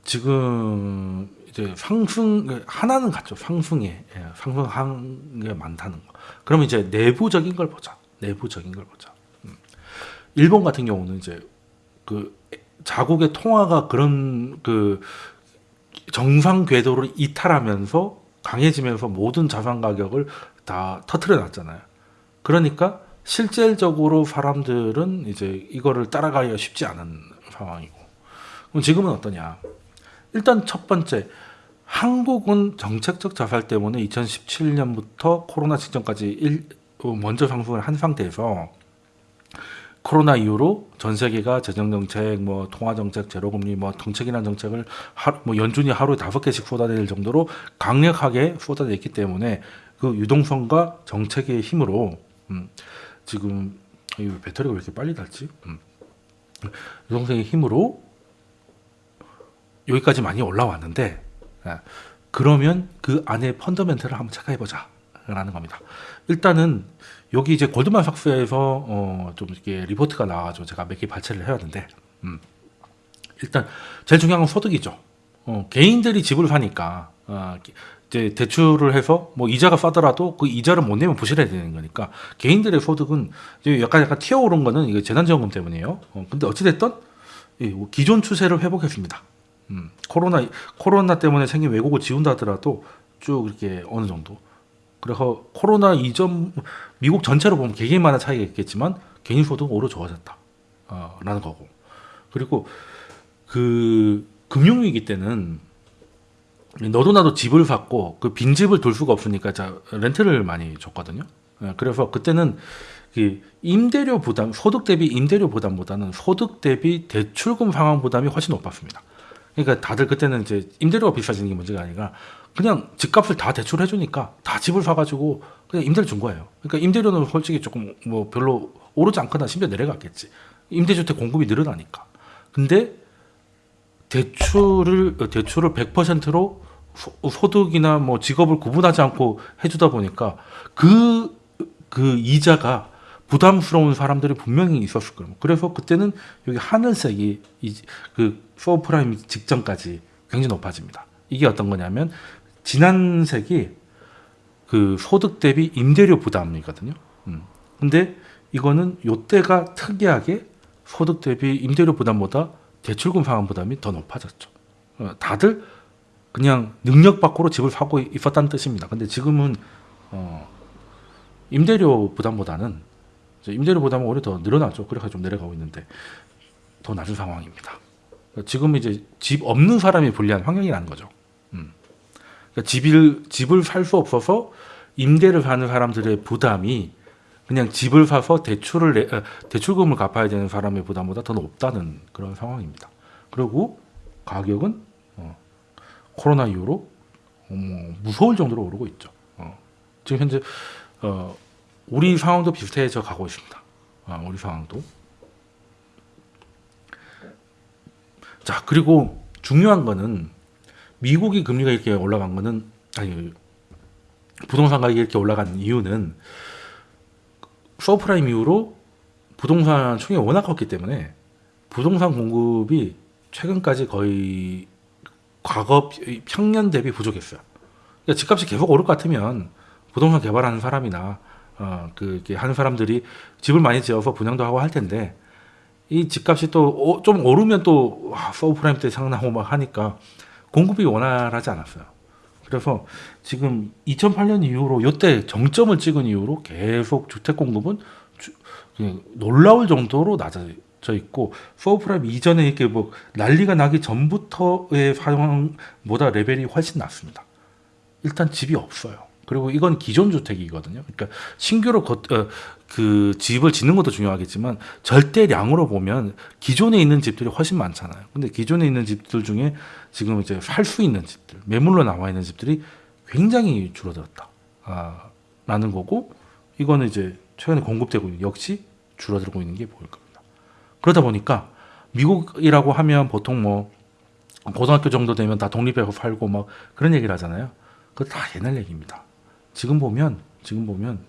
[SPEAKER 1] 지금 이제 상승 하나는 같죠 상승에 예, 상승한 게 많다는 거. 그러면 이제 내부적인 걸 보자. 내부적인 걸 보자. 음. 일본 같은 경우는 이제 그 자국의 통화가 그런 그 정상 궤도를 이탈하면서 강해지면서 모든 자산 가격을 다 터트려 놨잖아요. 그러니까 실질적으로 사람들은 이제 이거를 따라가기가 쉽지 않은 상황이고. 그럼 지금은 어떠냐? 일단 첫 번째 한국은 정책적 자살 때문에 2017년부터 코로나 직전까지 일, 어, 먼저 상승을 한 상태에서 코로나 이후로 전 세계가 재정 정책, 뭐 통화 정책, 제로 금리, 뭐 정책이라는 정책을 하, 뭐 연준이 하루에 다섯 개씩 쏟아낼 정도로 강력하게 쏟아냈기 때문에 그 유동성과 정책의 힘으로 음, 지금 이 배터리가 왜 이렇게 빨리 닳지? 음. 유동성의 힘으로 여기까지 많이 올라왔는데 예, 그러면 그 안에 펀더멘털을 한번 체크해 보자 라는 겁니다. 일단은 여기 이제 골드만삭스에서 어, 좀 이렇게 리포트가 나와가지고 제가 몇 개 발췌를 해왔는데 음, 일단 제일 중요한 건 소득이죠. 어, 개인들이 집을 사니까 어, 이제 대출을 해서 뭐 이자가 싸더라도 그 이자를 못 내면 부실해야 되는 거니까 개인들의 소득은 이제 약간 약간 튀어오른 거는 이게 재난지원금 때문이에요. 어, 근데 어찌 됐든 기존 추세를 회복했습니다. 음, 코로나 코로나 때문에 생긴 왜곡을 지운다 하더라도 쭉 이렇게 어느 정도. 그래서 코로나 이전 미국 전체로 보면 개개인마다 차이가 있겠지만 개인 소득은 오히려 좋아졌다. 어, 라는 거고. 그리고 그 금융위기 때는 너도 나도 집을 샀고 그 빈집을 둘 수가 없으니까 자 렌트를 많이 줬거든요. 예, 그래서 그때는 그 임대료 부담, 소득 대비 임대료 부담보다는 소득 대비 대출금 상환 부담이 훨씬 높았습니다. 그러니까 다들 그때는 이제 임대료가 비싸지는 게 문제가 아니라 그냥 집값을 다 대출해 주니까 다 집을 사가지고 그냥 임대를 준 거예요. 그러니까 임대료는 솔직히 조금 뭐 별로 오르지 않거나 심지어 내려갔겠지. 임대주택 공급이 늘어나니까. 근데 대출을 대출을 100%로 소득이나 뭐 직업을 구분하지 않고 해주다 보니까 그그 이자가 부담스러운 사람들이 분명히 있었을 거예요. 그래서 그때는 여기 하늘색이 이, 그 서브프라임 직전까지 굉장히 높아집니다. 이게 어떤 거냐면 진한 색이 그 소득 대비 임대료 부담이거든요. 음. 근데 이거는 요때가 특이하게 소득 대비 임대료 부담보다 대출금 상환 부담이 더 높아졌죠. 어, 다들 그냥 능력 밖으로 집을 사고 있었다는 뜻입니다. 근데 지금은 어, 임대료 부담보다는 임대료 부담은 오히려 더 늘어나죠. 그래서 좀 내려가고 있는데 더 낮은 상황입니다. 지금 이제 집 없는 사람이 불리한 환경이라는 거죠. 음. 그러니까 집을 집을 살 수 없어서 임대를 하는 사람들의 부담이 그냥 집을 사서 대출을 내, 어, 대출금을 갚아야 되는 사람의 부담보다 더 높다는 그런 상황입니다. 그리고 가격은 어, 코로나 이후로 어, 뭐 무서울 정도로 오르고 있죠. 어, 지금 현재 어, 우리 상황도 비슷해져 가고 있습니다. 아, 우리 상황도. 자 그리고 중요한 거는 미국이 금리가 이렇게 올라간 거는 아니 부동산 가격이 이렇게 올라간 이유는 서프라임 이후로 부동산 총이 워낙 컸기 때문에 부동산 공급이 최근까지 거의 과거 평년 대비 부족했어요. 그러니까 집값이 계속 오를 것 같으면 부동산 개발하는 사람이나 어, 그 하는 사람들이 집을 많이 지어서 분양도 하고 할 텐데 이 집값이 또 좀 오르면 또 서브프라임 때 상나고 막 하니까 공급이 원활하지 않았어요. 그래서 지금 2008년 이후로 이때 정점을 찍은 이후로 계속 주택 공급은 주, 놀라울 정도로 낮아져 있고 서브프라임 이전에 이렇게 뭐 난리가 나기 전부터의 상황보다 레벨이 훨씬 낮습니다. 일단 집이 없어요. 그리고 이건 기존 주택이거든요. 그러니까 신규로 거, 어, 그 집을 짓는 것도 중요하겠지만 절대량으로 보면 기존에 있는 집들이 훨씬 많잖아요. 근데 기존에 있는 집들 중에 지금 이제 살 수 있는 집들, 매물로 나와 있는 집들이 굉장히 줄어들었다. 아, 라는 거고 이거는 이제 최근에 공급되고 있는 역시 줄어들고 있는 게 보일 겁니다. 그러다 보니까 미국이라고 하면 보통 뭐 고등학교 정도 되면 다 독립해서 살고 막 그런 얘기를 하잖아요. 그거 다 옛날 얘기입니다. 지금 보면 지금 보면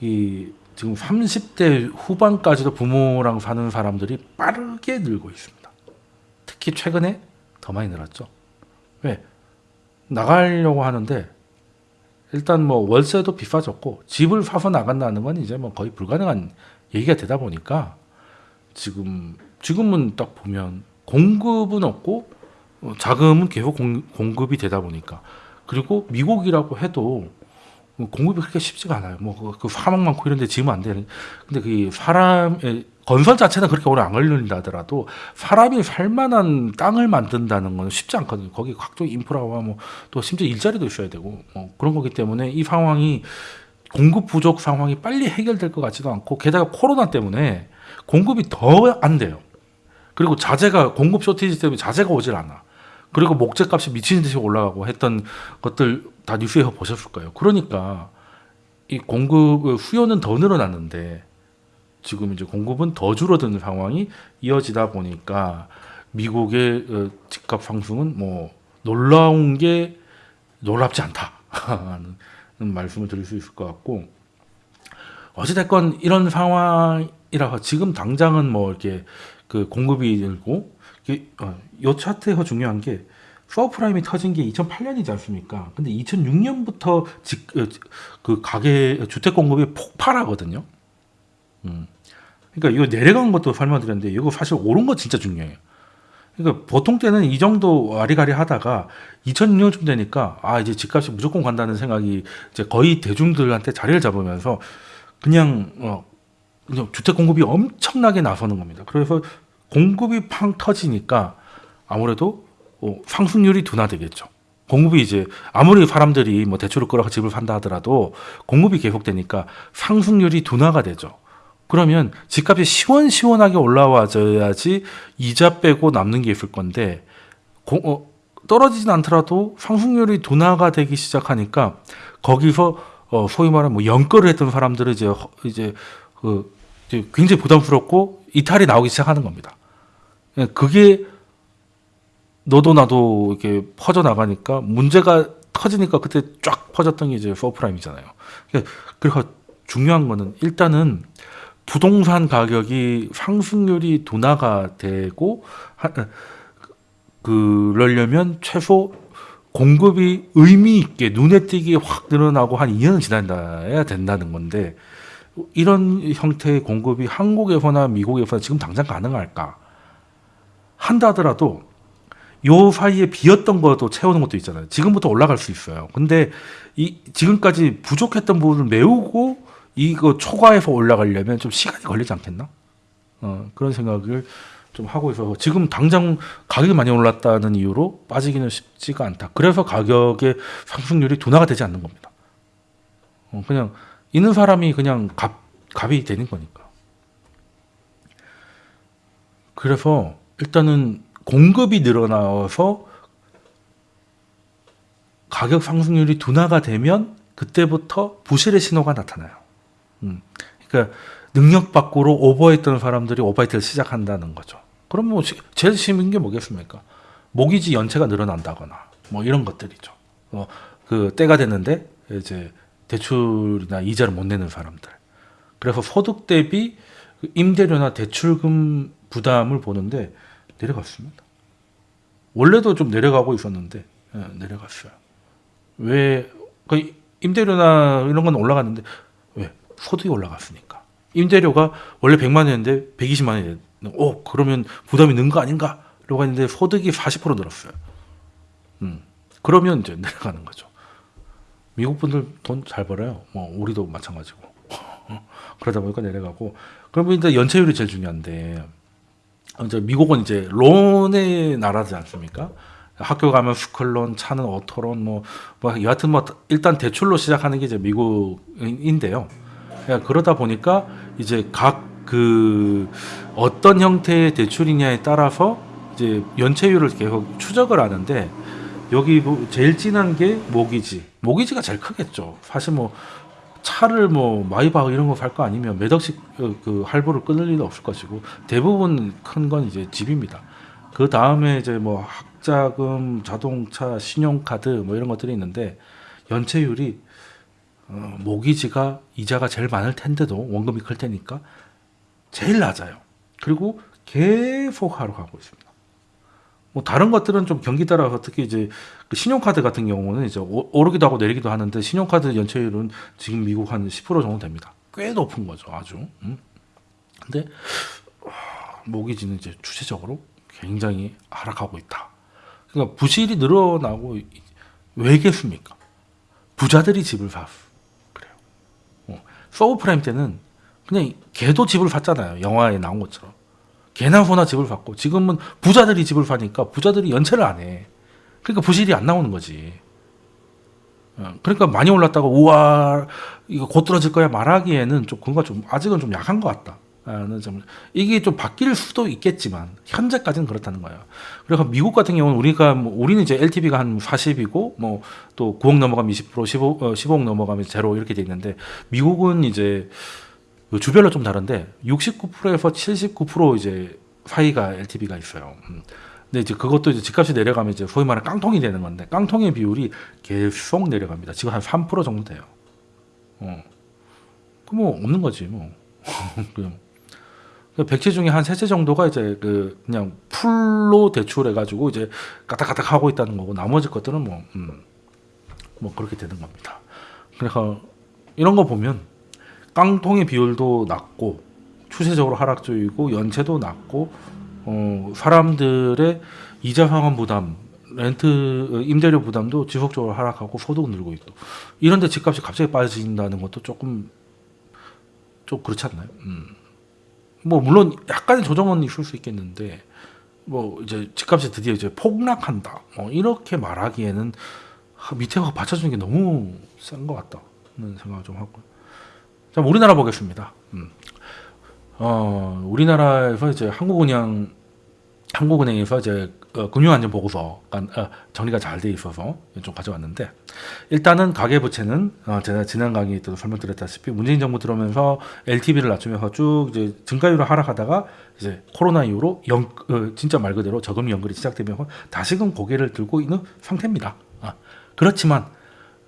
[SPEAKER 1] 이 지금 30대 후반까지도 부모랑 사는 사람들이 빠르게 늘고 있습니다. 특히 최근에 더 많이 늘었죠. 왜? 나가려고 하는데 일단 뭐 월세도 비싸졌고 집을 사서 나간다는 건 이제 뭐 거의 불가능한 얘기가 되다 보니까 지금 지금은 딱 보면 공급은 없고 어, 자금은 계속 공, 공급이 되다 보니까 그리고 미국이라고 해도 뭐 공급이 그렇게 쉽지가 않아요. 뭐그 그 사막 많고 이런데 지으면 안 되는. 근데 그 사람 건설 자체는 그렇게 오래 안 걸린다 하더라도 사람이 살만한 땅을 만든다는 건 쉽지 않거든요. 거기 각종 인프라와 뭐 또 심지어 일자리도 있어야 되고 뭐 그런 거기 때문에 이 상황이 공급 부족 상황이 빨리 해결될 것 같지도 않고 게다가 코로나 때문에 공급이 더 안 돼요. 그리고 자재가 공급 쇼티지 때문에 자재가 오질 않아. 그리고 목재값이 미치는 듯이 올라가고 했던 것들 다 뉴스에서 보셨을 거예요. 그러니까 이 공급 수요는 더 늘어났는데 지금 이제 공급은 더 줄어드는 상황이 이어지다 보니까 미국의 어, 집값 상승은 뭐 놀라운 게 놀랍지 않다 는 말씀을 드릴 수 있을 것 같고 어찌됐건 이런 상황이라서 지금 당장은 뭐 이렇게 그 공급이 늘고 이 어, 차트에서 중요한 게 subprime이 터진 게 2008년이지 않습니까? 근데 2006년부터 직, 어, 그 가계 주택 공급이 폭발하거든요. 음. 그러니까 이거 내려간 것도 설명드렸는데 이거 사실 오른 거 진짜 중요해요. 그러니까 보통 때는 이 정도 아리가리 하다가 2006년쯤 되니까 아 이제 집값이 무조건 간다는 생각이 이제 거의 대중들한테 자리를 잡으면서 그냥 어 그냥 주택 공급이 엄청나게 나서는 겁니다. 그래서 공급이 팡 터지니까 아무래도 어, 상승률이 둔화되겠죠. 공급이 이제 아무리 사람들이 뭐 대출을 끌어서 집을 산다 하더라도 공급이 계속되니까 상승률이 둔화가 되죠. 그러면 집값이 시원시원하게 올라와줘야지 이자 빼고 남는 게 있을 건데 고, 어, 떨어지진 않더라도 상승률이 둔화가 되기 시작하니까 거기서 어, 소위 말하면 뭐 영끌을 했던 사람들은 이제 이제 그 굉장히 부담스럽고 이탈이 나오기 시작하는 겁니다. 예, 그게 너도 나도 이렇게 퍼져 나가니까 문제가 터지니까 그때 쫙 퍼졌던 게 이제 subprime이잖아요. 그러니까 중요한 거는 일단은 부동산 가격이 상승률이 둔화가 되고 하, 그러려면 최소 공급이 의미 있게 눈에 띄게 확 늘어나고 한 2년은 지나야 된다는 건데 이런 형태의 공급이 한국에서나 미국에서나 지금 당장 가능할까? 한다 하더라도 요 사이에 비었던 것도 채우는 것도 있잖아요. 지금부터 올라갈 수 있어요. 근데 이 지금까지 부족했던 부분을 메우고 이거 초과해서 올라가려면 좀 시간이 걸리지 않겠나? 어, 그런 생각을 좀 하고 있어서 지금 당장 가격이 많이 올랐다는 이유로 빠지기는 쉽지가 않다. 그래서 가격의 상승률이 둔화가 되지 않는 겁니다. 어, 그냥 있는 사람이 그냥 값, 값이 되는 거니까. 그래서 일단은 공급이 늘어나서 가격 상승률이 둔화가 되면 그때부터 부실의 신호가 나타나요. 음. 그러니까 능력 밖으로 오버했던 사람들이 오버히트를 시작한다는 거죠. 그럼 뭐 시- 제일 심한 게 뭐겠습니까? 모기지 연체가 늘어난다거나 뭐 이런 것들이죠. 어, 그 때가 됐는데 이제 대출이나 이자를 못 내는 사람들. 그래서 소득 대비 그 임대료나 대출금 부담을 보는데 내려갔습니다. 원래도 좀 내려가고 있었는데 예, 내려갔어요. 왜? 그 임대료나 이런 건 올라갔는데 왜? 소득이 올라갔으니까. 임대료가 원래 100만 원이었는데 120만 원이 됐. 오 그러면 부담이 는 거 아닌가? 라고 했는데 소득이 40% 늘었어요. 음. 그러면 이제 내려가는 거죠. 미국 분들 돈 잘 벌어요. 뭐 우리도 마찬가지고. 그러다 보니까 내려가고. 그러면 이제 연체율이 제일 중요한데 이제 미국은 이제 loan의 나라지 않습니까? 학교 가면 school loan, 차는 auto loan, 뭐, 뭐 여하튼 뭐 일단 대출로 시작하는 게 이제 미국인데요. 그러니까 그러다 보니까 이제 각 그 어떤 형태의 대출이냐에 따라서 이제 연체율을 계속 추적을 하는데 여기 뭐 제일 진한 게 모기지. 모기지가 제일 크겠죠. 사실 뭐 차를 뭐 마이바흐 이런 거 살 거 아니면 몇 억씩 그- 그 할부를 끊을 일은 없을 것이고 대부분 큰 건 이제 집입니다. 그 다음에 이제 뭐 학자금, 자동차, 신용카드 뭐 이런 것들이 있는데 연체율이 어, 모기지가 이자가 제일 많을 텐데도 원금이 클 테니까 제일 낮아요. 그리고 계속 하러 가고 있습니다. 뭐 다른 것들은 좀 경기 따라서 특히 이제 그 신용카드 같은 경우는 이제 오- 오르기도 하고 내리기도 하는데 신용카드 연체율은 지금 미국 한 10% 정도 됩니다. 꽤 높은 거죠, 아주. 음. 근데 와, 모기지는 이제 추세적으로 굉장히 하락하고 있다. 그러니까 부실이 늘어나고 이- 왜겠습니까? 부자들이 집을 사 그래요. 어. 서브프라임 때는 그냥 개도 집을 샀잖아요. 영화에 나온 것처럼. 개나 소나 집을 샀고 지금은 부자들이 집을 사니까 부자들이 연체를 안 해. 그러니까 부실이 안 나오는 거지. 어, 그러니까 많이 올랐다고 우와 이거 곧 떨어질 거야 말하기에는 좀 그거 좀 아직은 좀 약한 것 같다. 점 이게 좀 바뀔 수도 있겠지만 현재까지는 그렇다는 거예요. 그래서 미국 같은 경우는 우리가 뭐 우리는 이제 LTV가 한 40이고 뭐 또 9억 넘어가면 20% 15 어, 15억 넘어가면 제로 이렇게 돼 있는데 미국은 이제 그 주별로 좀 다른데 69%에서 79% 이제 사이가 LTV가 있어요. 음. 근데 이제 그것도 이제 집값이 내려가면 이제 소위 말하는 깡통이 되는 건데 깡통의 비율이 계속 내려갑니다. 지금 한 3% 정도 돼요. 어. 그뭐 없는 거지 뭐. 그냥 그 백채 중에 한 세 채 정도가 이제 그 그냥 풀로 대출해 가지고 이제 까딱까딱 하고 있다는 거고 나머지 것들은 뭐 음, 뭐 그렇게 되는 겁니다. 그래서 이런 거 보면 깡통의 비율도 낮고 추세적으로 하락적이고 연체도 낮고 어, 사람들의 이자 상환 부담, 렌트 어, 임대료 부담도 지속적으로 하락하고 소득은 늘고 있고 이런데 집값이 갑자기 빠진다는 것도 조금 좀 그렇지 않나요? 음. 뭐 물론 약간의 조정은 있을 수 있겠는데 뭐 이제 집값이 드디어 이제 폭락한다. 뭐 이렇게 말하기에는 하, 밑에가 받쳐주는 게 너무 센 것 같다는 생각을 좀 하고. 자, 우리나라 보겠습니다. 음. 어, 우리나라에서 이제 한국은행 한국은행에서 이제 어, 금융안전보고서가 어, 정리가 잘 돼 있어서 좀 가져왔는데 일단은 가계부채는 어, 제가 지난 강의에 또 설명드렸다시피 문재인 정부 들어오면서 LTV를 낮추면서 쭉 이제 증가율을 하락하다가 이제 코로나 이후로 연, 어, 진짜 말 그대로 저금 연결이 시작되면서 다시금 고개를 들고 있는 상태입니다. 아, 그렇지만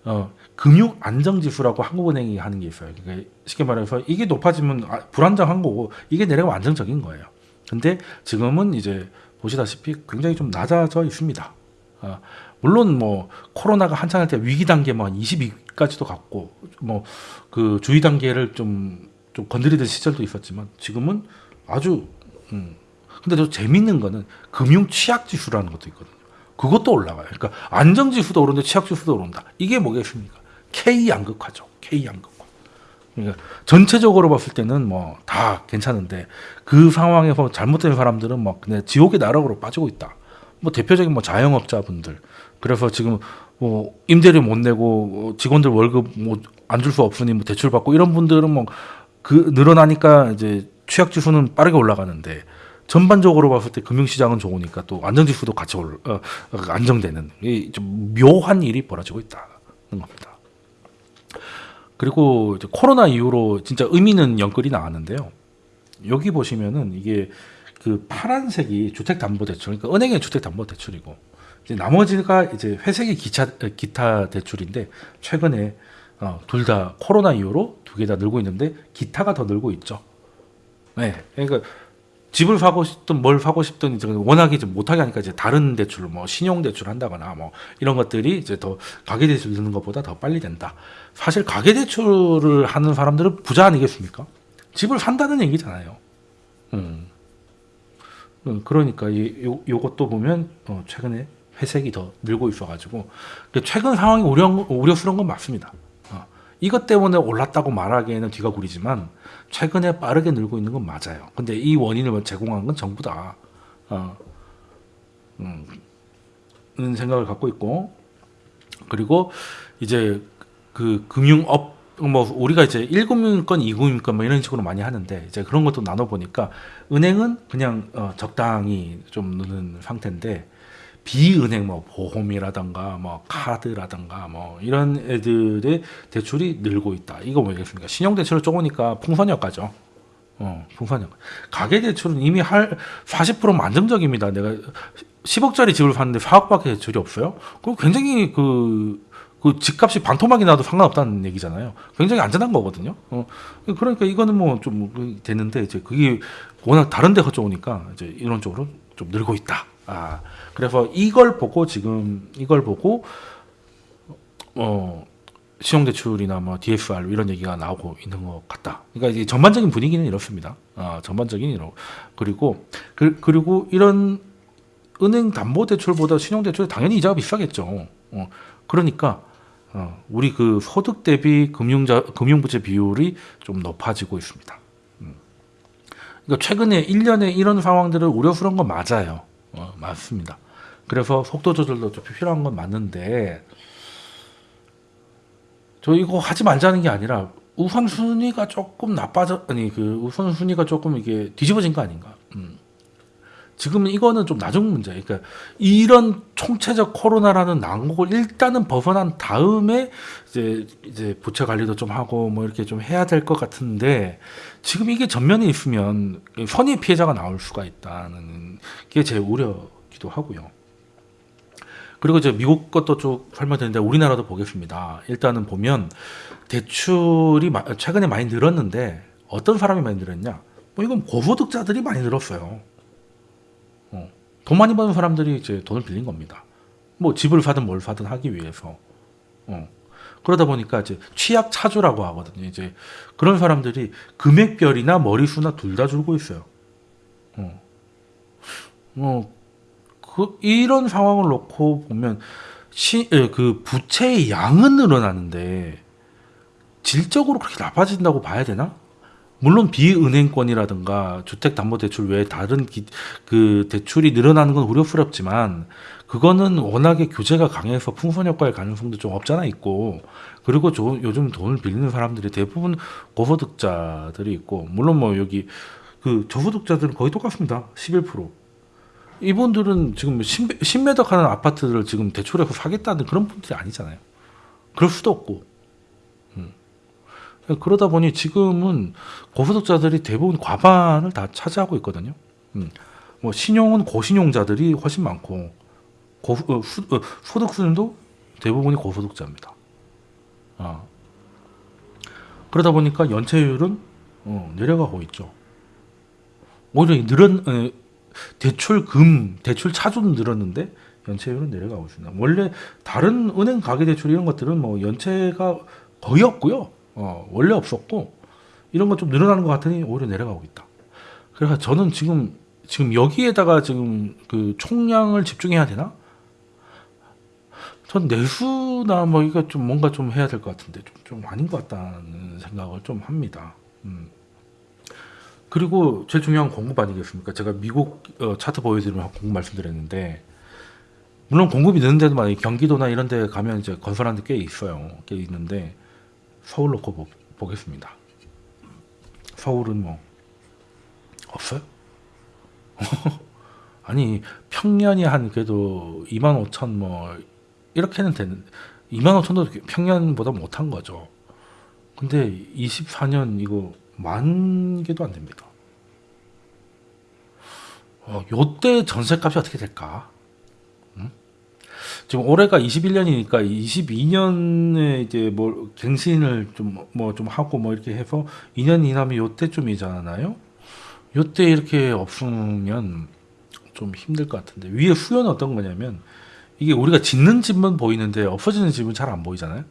[SPEAKER 1] 어, 금융 안정 지수라고 한국은행이 하는 게 있어요. 그러니까 쉽게 말해서 이게 높아지면 아, 불안정한 거고 이게 내려가면 안정적인 거예요. 근데 지금은 이제 보시다시피 굉장히 좀 낮아져 있습니다. 아, 물론 뭐 코로나가 한창 할 때 위기 단계 뭐 22까지도 갔고 뭐 그 주의 단계를 좀 좀 건드리던 시절도 있었지만 지금은 아주 음. 근데 또 재밌는 거는 금융 취약 지수라는 것도 있거든요. 그것도 올라가요. 그러니까 안정 지수도 오르는데 취약 지수도 오른다. 이게 뭐겠습니까? K 양극화죠. K 양극화. 그러니까 전체적으로 봤을 때는 뭐 다 괜찮은데 그 상황에서 잘못된 사람들은 막 그냥 지옥의 나락으로 빠지고 있다. 뭐 대표적인 뭐 자영업자분들 그래서 지금 뭐 임대료 못 내고 직원들 월급 뭐 안 줄 수 없으니 뭐 대출 받고 이런 분들은 뭐 그 늘어나니까 이제 취약 지수는 빠르게 올라가는데 전반적으로 봤을 때 금융시장은 좋으니까 또 안정지수도 같이 올, 어, 어, 안정되는 이 좀 묘한 일이 벌어지고 있다는 겁니다. 그리고 코로나 이후로 진짜 의미는 연끌이 나왔는데요. 여기 보시면은 이게 그 파란색이 주택담보대출, 그러니까 은행의 주택담보대출이고 이제 나머지가 이제 회색이 기차 기타 대출인데 최근에 어, 둘 다 코로나 이후로 두 개 다 늘고 있는데 기타가 더 늘고 있죠. 네, 그러니까 집을 사고 싶든 뭘 사고 싶든 이제 워낙에 이제 못하게 하니까 이제 다른 대출, 뭐 신용 대출 한다거나 뭐 이런 것들이 이제 더 가계 대출 드는 것보다 더 빨리 된다. 사실 가계 대출을 하는 사람들은 부자 아니겠습니까? 집을 산다는 얘기잖아요. 음. 음, 그러니까 이 요, 요것도 보면 어, 최근에 회색이 더 늘고 있어가지고 최근 상황이 우려 우려스러운 건 맞습니다. 어, 이것 때문에 올랐다고 말하기에는 뒤가 구리지만 최근에 빠르게 늘고 있는 건 맞아요. 근데 이 원인을 제공한 건 정부다. 어, 음, 는 생각을 갖고 있고 그리고 이제 그 금융업 뭐 우리가 이제 1금융권, 2금융권 뭐 이런 식으로 많이 하는데 이제 그런 것도 나눠 보니까 은행은 그냥 어, 적당히 좀 느는 상태인데 비은행 뭐 보험이라던가 뭐 카드라던가 뭐 이런 애들의 대출이 늘고 있다. 이거 뭐겠습니까? 신용 대출을 쪼으니까 풍선효과죠. 어, 풍선효과. 가계 대출은 이미 할 40%면 안정적입니다. 내가 10억짜리 집을 샀는데 4억밖에 대출이 없어요. 그럼 굉장히 그, 그 집값이 반토막이 나도 상관없다는 얘기잖아요. 굉장히 안전한 거거든요. 어, 그러니까 이거는 뭐 좀 되는데 이제 그게 워낙 다른 데가 좋으니까 이제 이런 쪽으로 좀 늘고 있다. 아, 그래서 이걸 보고 지금 이걸 보고 어 신용대출이나 뭐 DSR 이런 얘기가 나오고 있는 것 같다. 그러니까 이제 전반적인 분위기는 이렇습니다. 아, 전반적인 이런 그리고 그, 그리고 이런 은행 담보 대출보다 신용 대출 당연히 이자가 비싸겠죠. 어, 그러니까 어, 우리 그 소득 대비 금융자 금융 부채 비율이 좀 높아지고 있습니다. 음. 그러니까 최근에 1년에 이런 상황들을 우려스러운 건 맞아요. 어, 맞습니다. 그래서 속도 조절도 좀 필요한 건 맞는데 저 이거 하지 말자는 게 아니라 우선 순위가 조금 나빠져 아니 그 우선 순위가 조금 이게 뒤집어진 거 아닌가? 음. 지금 이거는 좀 나중 문제. 그러니까 이런 총체적 코로나라는 난국을 일단은 벗어난 다음에 이제 이제 부채 관리도 좀 하고 뭐 이렇게 좀 해야 될 것 같은데 지금 이게 전면에 있으면 선의 피해자가 나올 수가 있다는 게 제 우려기도 하고요. 그리고 이제 미국 것도 쭉 설명드렸는데 우리나라도 보겠습니다. 일단은 보면 대출이 마- 최근에 많이 늘었는데 어떤 사람이 많이 늘었냐? 뭐 이건 고소득자들이 많이 늘었어요. 어. 돈 많이 버는 사람들이 이제 돈을 빌린 겁니다. 뭐 집을 사든 뭘 사든 하기 위해서. 어. 그러다 보니까 이제 취약 차주라고 하거든요. 이제 그런 사람들이 금액별이나 머리수나 둘 다 줄고 있어요. 어. 어, 그 이런 상황을 놓고 보면 시, 에, 그 부채의 양은 늘어나는데 질적으로 그렇게 나빠진다고 봐야 되나? 물론 비은행권이라든가 주택담보대출 외에 다른 기, 그 대출이 늘어나는 건 우려스럽지만 그거는 워낙에 규제가 강해서 풍선 효과의 가능성도 좀 없잖아 있고 그리고 조, 요즘 돈을 빌리는 사람들이 대부분 고소득자들이 있고 물론 뭐 여기 그 저소득자들은 거의 똑같습니다 11% 이분들은 지금 신, 신매덕하는 아파트를 지금 대출해서 사겠다는 그런 분들이 아니잖아요 그럴 수도 없고 음. 그러다 보니 지금은 고소득자들이 대부분 과반을 다 차지하고 있거든요. 음. 뭐 신용은 고신용자들이 훨씬 많고 고, 어, 수, 어, 소득 수준도 대부분이 고소득자입니다. 어. 그러다 보니까 연체율은 어, 내려가고 있죠. 오히려 늘은 에, 대출금, 대출 차주는 늘었는데 연체율은 내려가고 있습니다. 원래 다른 은행 가계 대출 이런 것들은 뭐 연체가 거의 없고요. 어, 원래 없었고 이런 건 좀 늘어나는 것 같으니 오히려 내려가고 있다. 그래서 저는 지금 지금 여기에다가 지금 그 총량을 집중해야 되나? 전 내수나 뭐 이거 좀 뭔가 좀 해야 될 것 같은데 좀, 좀 아닌 것 같다는 생각을 좀 합니다. 음. 그리고 제일 중요한 건 공급 아니겠습니까? 제가 미국 어, 차트 보여드리면 공급 말씀드렸는데 물론 공급이 느는데도 막 경기도나 이런 데 가면 이제 건설하는 데 꽤 있어요. 꽤 있는데 서울 놓고 보, 보겠습니다. 서울은 뭐 없어요? 아니 평년이 한 그래도 2만 5천 뭐 이렇게는 되는 2만 5천도 평년보다 못한 거죠. 근데 24년 이거 만 개도 안 됩니다. 어, 요때 전세값이 어떻게 될까? 음? 지금 올해가 21년이니까 22년에 이제 뭐 갱신을 좀 뭐좀 하고 뭐 이렇게 해서 2년 이나면 요때쯤이잖아요. 요때 이렇게 없으면 좀 힘들 것 같은데 위에 수요는 어떤 거냐면 이게 우리가 짓는 집만 보이는데 없어지는 집은 잘 안 보이잖아요.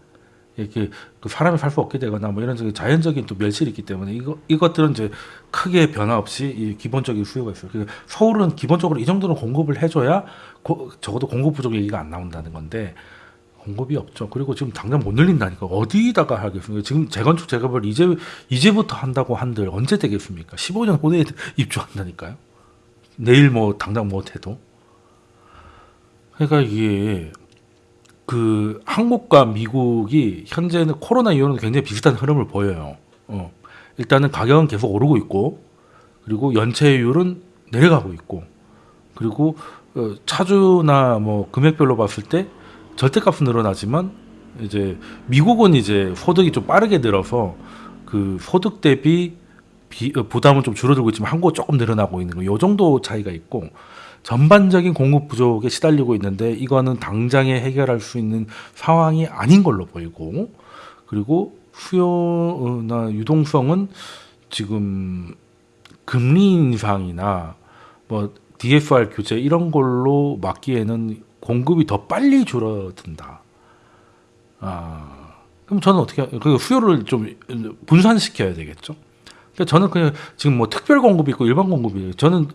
[SPEAKER 1] 이렇게 그 사람이 살 수 없게 되거나 뭐 이런 적인 자연적인 또 멸실이 있기 때문에 이거 이것들은 이제 크게 변화 없이 이 기본적인 수요가 있어요. 그래서 서울은 기본적으로 이 정도는 공급을 해줘야 고, 적어도 공급 부족 얘기가 안 나온다는 건데 공급이 없죠. 그리고 지금 당장 못 늘린다니까 어디다가 하겠습니까? 지금 재건축 재개발 이제 이제부터 한다고 한들 언제 되겠습니까? 15년 후에 입주한다니까요. 내일 뭐 당장 못 해도. 그러니까 이게 그 한국과 미국이 현재는 코로나 이후로는 굉장히 비슷한 흐름을 보여요. 어. 일단은 가격은 계속 오르고 있고 그리고 연체율은 내려가고 있고 그리고 어, 차주나 뭐 금액별로 봤을 때 절대값은 늘어나지만 이제 미국은 이제 소득이 좀 빠르게 늘어서 그 소득 대비 비, 어, 부담은 좀 줄어들고 있지만 한국은 조금 늘어나고 있는 거. 요 정도 차이가 있고 전반적인 공급 부족에 시달리고 있는데 이거는 당장에 해결할 수 있는 상황이 아닌 걸로 보이고 그리고 수요나 유동성은 지금 금리 인상이나 뭐 DFR 규제 이런 걸로 막기에는 공급이 더 빨리 줄어든다. 아, 그럼 저는 어떻게 그 수요를 좀 분산시켜야 되겠죠. 그러니까 저는 그냥 지금 뭐 특별 공급이 있고 일반 공급이 저는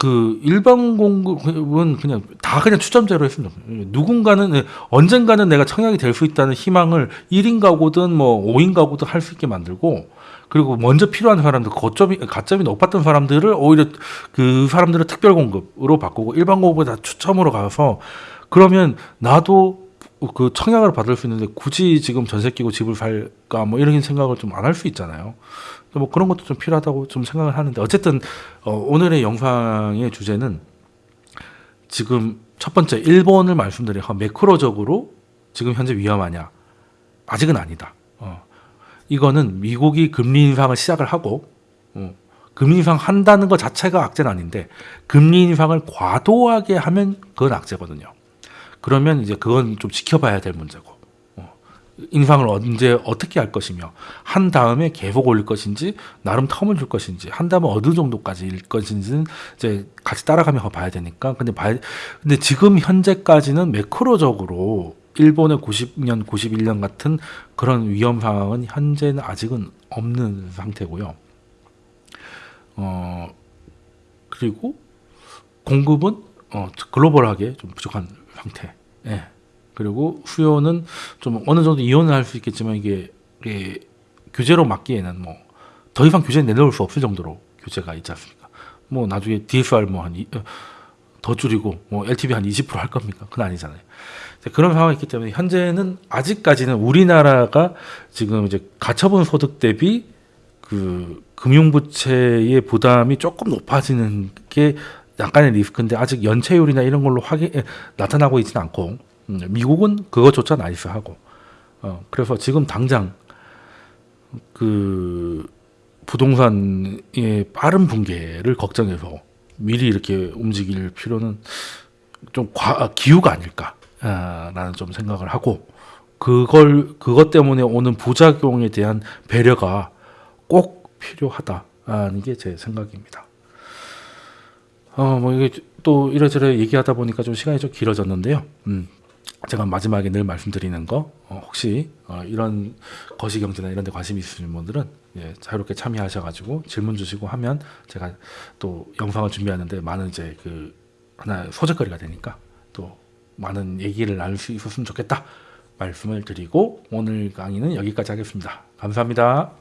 [SPEAKER 1] 그 일반 공급은 그냥 다 그냥 추첨제로 했습니다. 누군가는 언젠가는 내가 청약이 될 수 있다는 희망을 1인 가구든 뭐 5인 가구든 할 수 있게 만들고 그리고 먼저 필요한 사람들 거점이 가점이 높았던 사람들을 오히려 그 사람들을 특별 공급으로 바꾸고 일반 공급을 다 추첨으로 가서 그러면 나도 그 청약을 받을 수 있는데 굳이 지금 전세 끼고 집을 살까 뭐 이런 생각을 좀 안 할 수 있잖아요. 뭐 그런 것도 좀 필요하다고 좀 생각을 하는데 어쨌든 어, 오늘의 영상의 주제는 지금 첫 번째 일본을 말씀드린 매크로적으로 지금 현재 위험하냐 아직은 아니다. 어. 이거는 미국이 금리 인상을 시작을 하고 어. 금리 인상 한다는 것 자체가 악재는 아닌데 금리 인상을 과도하게 하면 그건 악재거든요. 그러면 이제 그건 좀 지켜봐야 될 문제고 인상을 언제 어떻게 할 것이며 한 다음에 계속 올릴 것인지 나름 텀을 줄 것인지 한 다음에 어느 정도까지일 것인지는 이제 같이 따라가며 봐야 되니까 근데 봐야 근데 지금 현재까지는 매크로적으로 일본의 90년 91년 같은 그런 위험 상황은 현재는 아직은 없는 상태고요. 어 그리고 공급은 어 글로벌하게 좀 부족한 상태. 예. 그리고 수요는 좀 어느 정도 이혼을 할 수 있겠지만 이게, 이게 규제로 막기에는 뭐 더 이상 규제 내놓을 수 없을 정도로 규제가 있지 않습니까? 뭐 나중에 DSR 뭐한더 어, 줄이고 뭐 LTV 한 20%할 겁니까? 그건 아니잖아요. 그런 상황이 있기 때문에 현재는 아직까지는 우리나라가 지금 이제 가처분 소득 대비 그 금융부채의 부담이 조금 높아지는 게 약간의 리스크인데 아직 연체율이나 이런 걸로 확인 나타나고 있지는 않고 음, 미국은 그것조차 나이스하고 어, 그래서 지금 당장 그 부동산의 빠른 붕괴를 걱정해서 미리 이렇게 움직일 필요는 좀 과, 아, 기우가 아닐까라는 좀 생각을 하고 그걸 그것 때문에 오는 부작용에 대한 배려가 꼭 필요하다는 게 제 생각입니다. 어, 뭐 이게 또 이래저래 얘기하다 보니까 좀 시간이 좀 길어졌는데요. 음, 제가 마지막에 늘 말씀드리는 거 어, 혹시 어, 이런 거시경제나 이런 데 관심 있으신 분들은 예, 자유롭게 참여하셔가지고 질문 주시고 하면 제가 또 영상을 준비하는데 많은 이제 그 하나 소재거리가 되니까 또 많은 얘기를 나눌 수 있었으면 좋겠다 말씀을 드리고 오늘 강의는 여기까지 하겠습니다. 감사합니다.